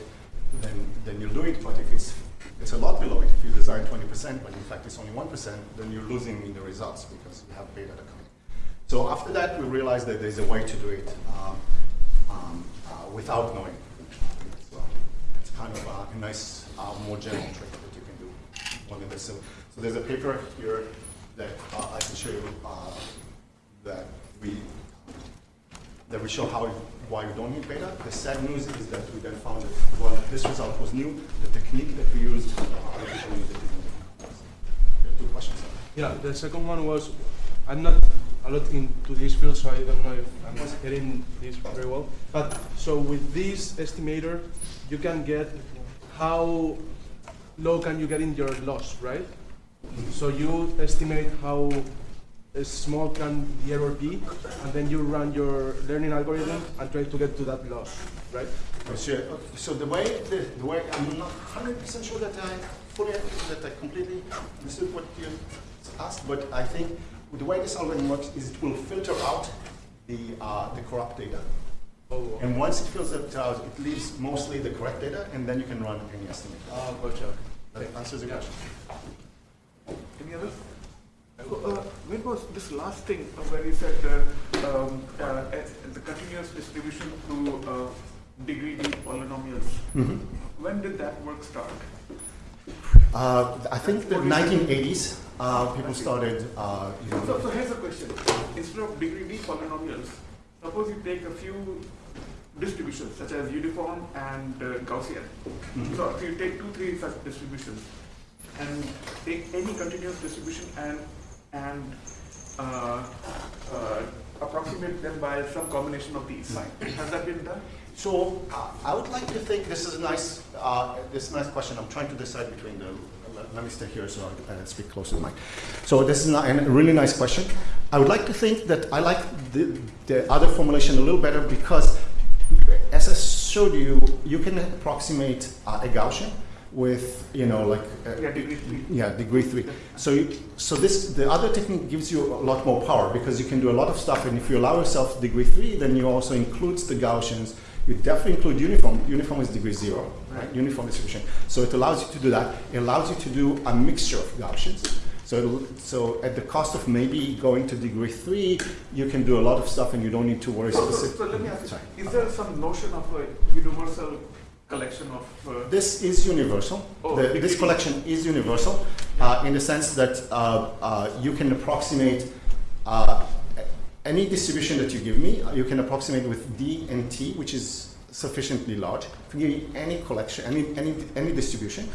then then you'll do it. But if it's it's a lot below it, if you design 20%, but in fact it's only 1%, then you're losing in the results because you have beta that coming. So after that, we realized that there's a way to do it um, um, uh, without knowing. So it's kind of a, nice, uh, more general trick that you can do. One of the, so, so there's a paper here that uh, I can show you uh, that we that we show how why you don't need beta. The sad news is that we then found that well, this result was new. The technique that we used, uh, two questions. yeah, the second one was, I'm not a lot into this field, so I don't know if I'm getting this very well. But so with this estimator, you can get how low can you get in your loss, right? So you estimate how uh, small can the error be, and then you run your learning algorithm and try to get to that loss, right? So, so the way the, the way I'm not 100% sure that I fully that I completely understood what you asked, but I think the way this algorithm works is it will filter out the uh, the corrupt data. Oh, And once it filters it out, it leaves mostly the correct data, and then you can run any estimate. Ah, gotcha. That answers your Yeah. question. Any others? So, uh, when was this last thing uh, where you said uh, um, uh, the continuous distribution through uh, degree D polynomials? When did that work start? Uh, I think the 1980s, uh, people started, uh, you So, know, so here's a question. Instead of degree D polynomials, suppose you take a few distributions such as uniform and uh, Gaussian. Mhm. So if you take two, three such distributions and take any continuous distribution and and uh, uh, approximate them by some combination of these. Has that been done? So uh, I would like to think this is a nice, uh, this is a nice question. I'm trying to decide between the. Let, me stay here so I can speak close to the mic. So this is a really nice question. I would like to think that I like the, the other formulation a little better because, as I showed you, you can approximate uh, a Gaussian with you know like uh, Yeah, degree three. yeah, degree three. So, you, so this the other technique gives you a lot more power because you can do a lot of stuff, and if you allow yourself degree three, then you also includes the Gaussians. You definitely include uniform. Uniform is degree zero, right? Uniform distribution. So it allows you to do that. It allows you to do a mixture of Gaussians. So, it'll, so at the cost of maybe going to degree three, you can do a lot of stuff, and you don't need to worry So, so, specific. so let me ask Sorry. you, is there some notion of a universal collection of uh, This is universal. Oh, The- this collection is universal uh, in the sense that uh, uh, you can approximate uh, any distribution that you give me. uh, You can approximate with D and T, which is sufficiently large. If you give me any collection, any any any distribution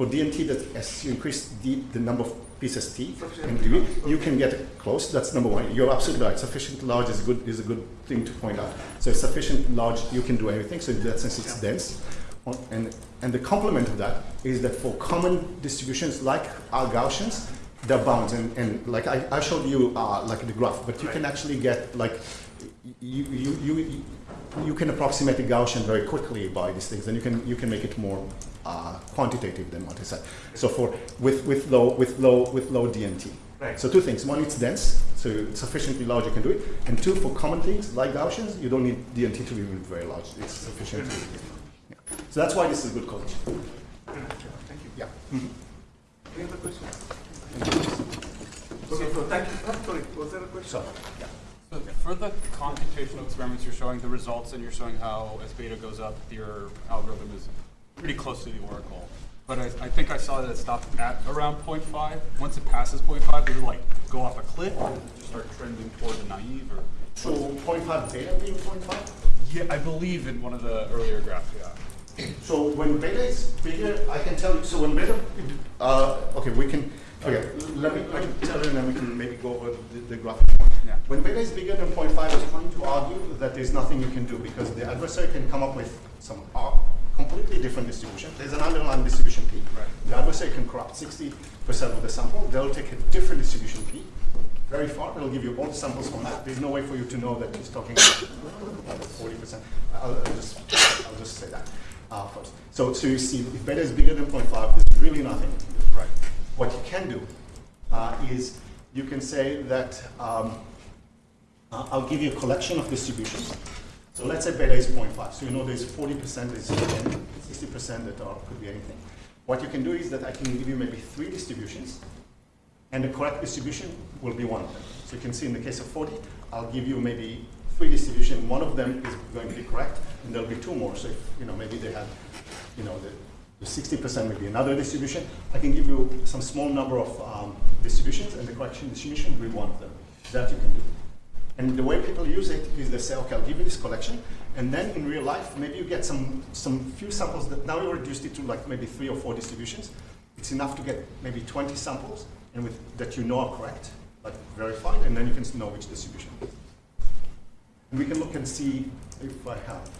for D and T, that as you increase D, the number of pieces T and you can get close. That's number one. You're absolutely right. Sufficiently large is a good is a good thing to point out. So sufficient large, you can do everything. So in that sense, it's dense. On- And, and the complement of that is that for common distributions like our Gaussians, they're bound. And, and like I, I showed you uh, like the graph, but you can actually get like, you, you, you, you can approximate the Gaussian very quickly by these things, and you can, you can make it more uh, quantitative than what I said. So for, with, with low, with low, with low DNT. Right. So two things. One, it's dense, so sufficiently large you can do it. And two, for common things like Gaussians, you don't need DNT to be very large. It's sufficient. Yeah. So that's why this is a good college. Thank you. Yeah. Any other questions? Okay, so thank you. Oh, sorry, was there a question? So, yeah. So for the computational experiments, you're showing the results and you're showing how as beta goes up, your algorithm is pretty close to the oracle. But I, I think I saw that it stopped at around 0.5. Once it passes 0.5, does it like go off a cliff or does it start trending toward the naive? Or So 0.5 beta being 0.5? yeah, I believe in one of the earlier graphs. Yeah. So when beta is bigger, I can tell you, so when beta, uh, okay, we can, okay, let me, let me tell you and then we can maybe go over the, the graph. Yeah. When beta is bigger than 0.5, I was trying to argue that there's nothing you can do because the adversary can come up with some completely different distribution. There's an underlying distribution P. Right. The adversary can corrupt 60% of the sample. They'll take a different distribution P very far. It'll give you all the samples from that. There's no way for you to know that he's talking about 40%. I'll, I'll just, I'll just say that uh, first. So, so you see, if beta is bigger than 0.5, there's really nothing. Right. What you can do uh, is you can say that um, uh, I'll give you a collection of distributions. So let's say beta is 0.5. So you know there's 40%, there's 60% that are, could be anything. What you can do is that I can give you maybe three distributions, and the correct distribution will be one of them. So you can see in the case of 40, I'll give you maybe three distributions. One of them is going to be correct, and there'll be two more. So if, you know, maybe they have, you know, the, the 60% may be another distribution. I can give you some small number of um, distributions, and the correction distribution will be one of them. That you can do. And the way people use it is they say, okay, I'll give you this collection, and then in real life, maybe you get some, some few samples that now you reduced it to like maybe three or four distributions. It's enough to get maybe 20 samples and with, that you know are correct, but verified, and then you can know which distribution. And we can look and see if I have.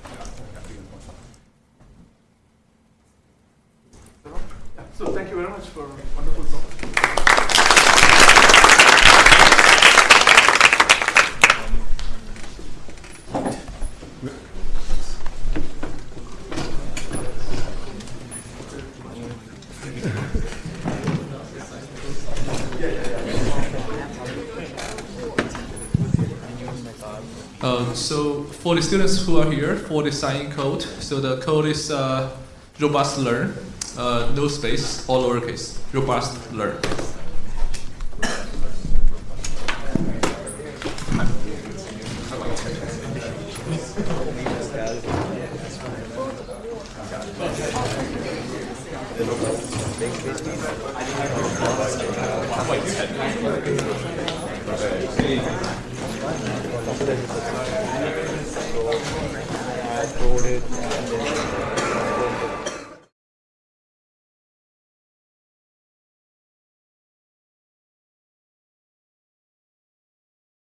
Yeah, so thank you very much for wonderful talk. Uh, so for the students who are here for the sign code, so the code is uh, robust learn, uh, no space, all lowercase, robust learn.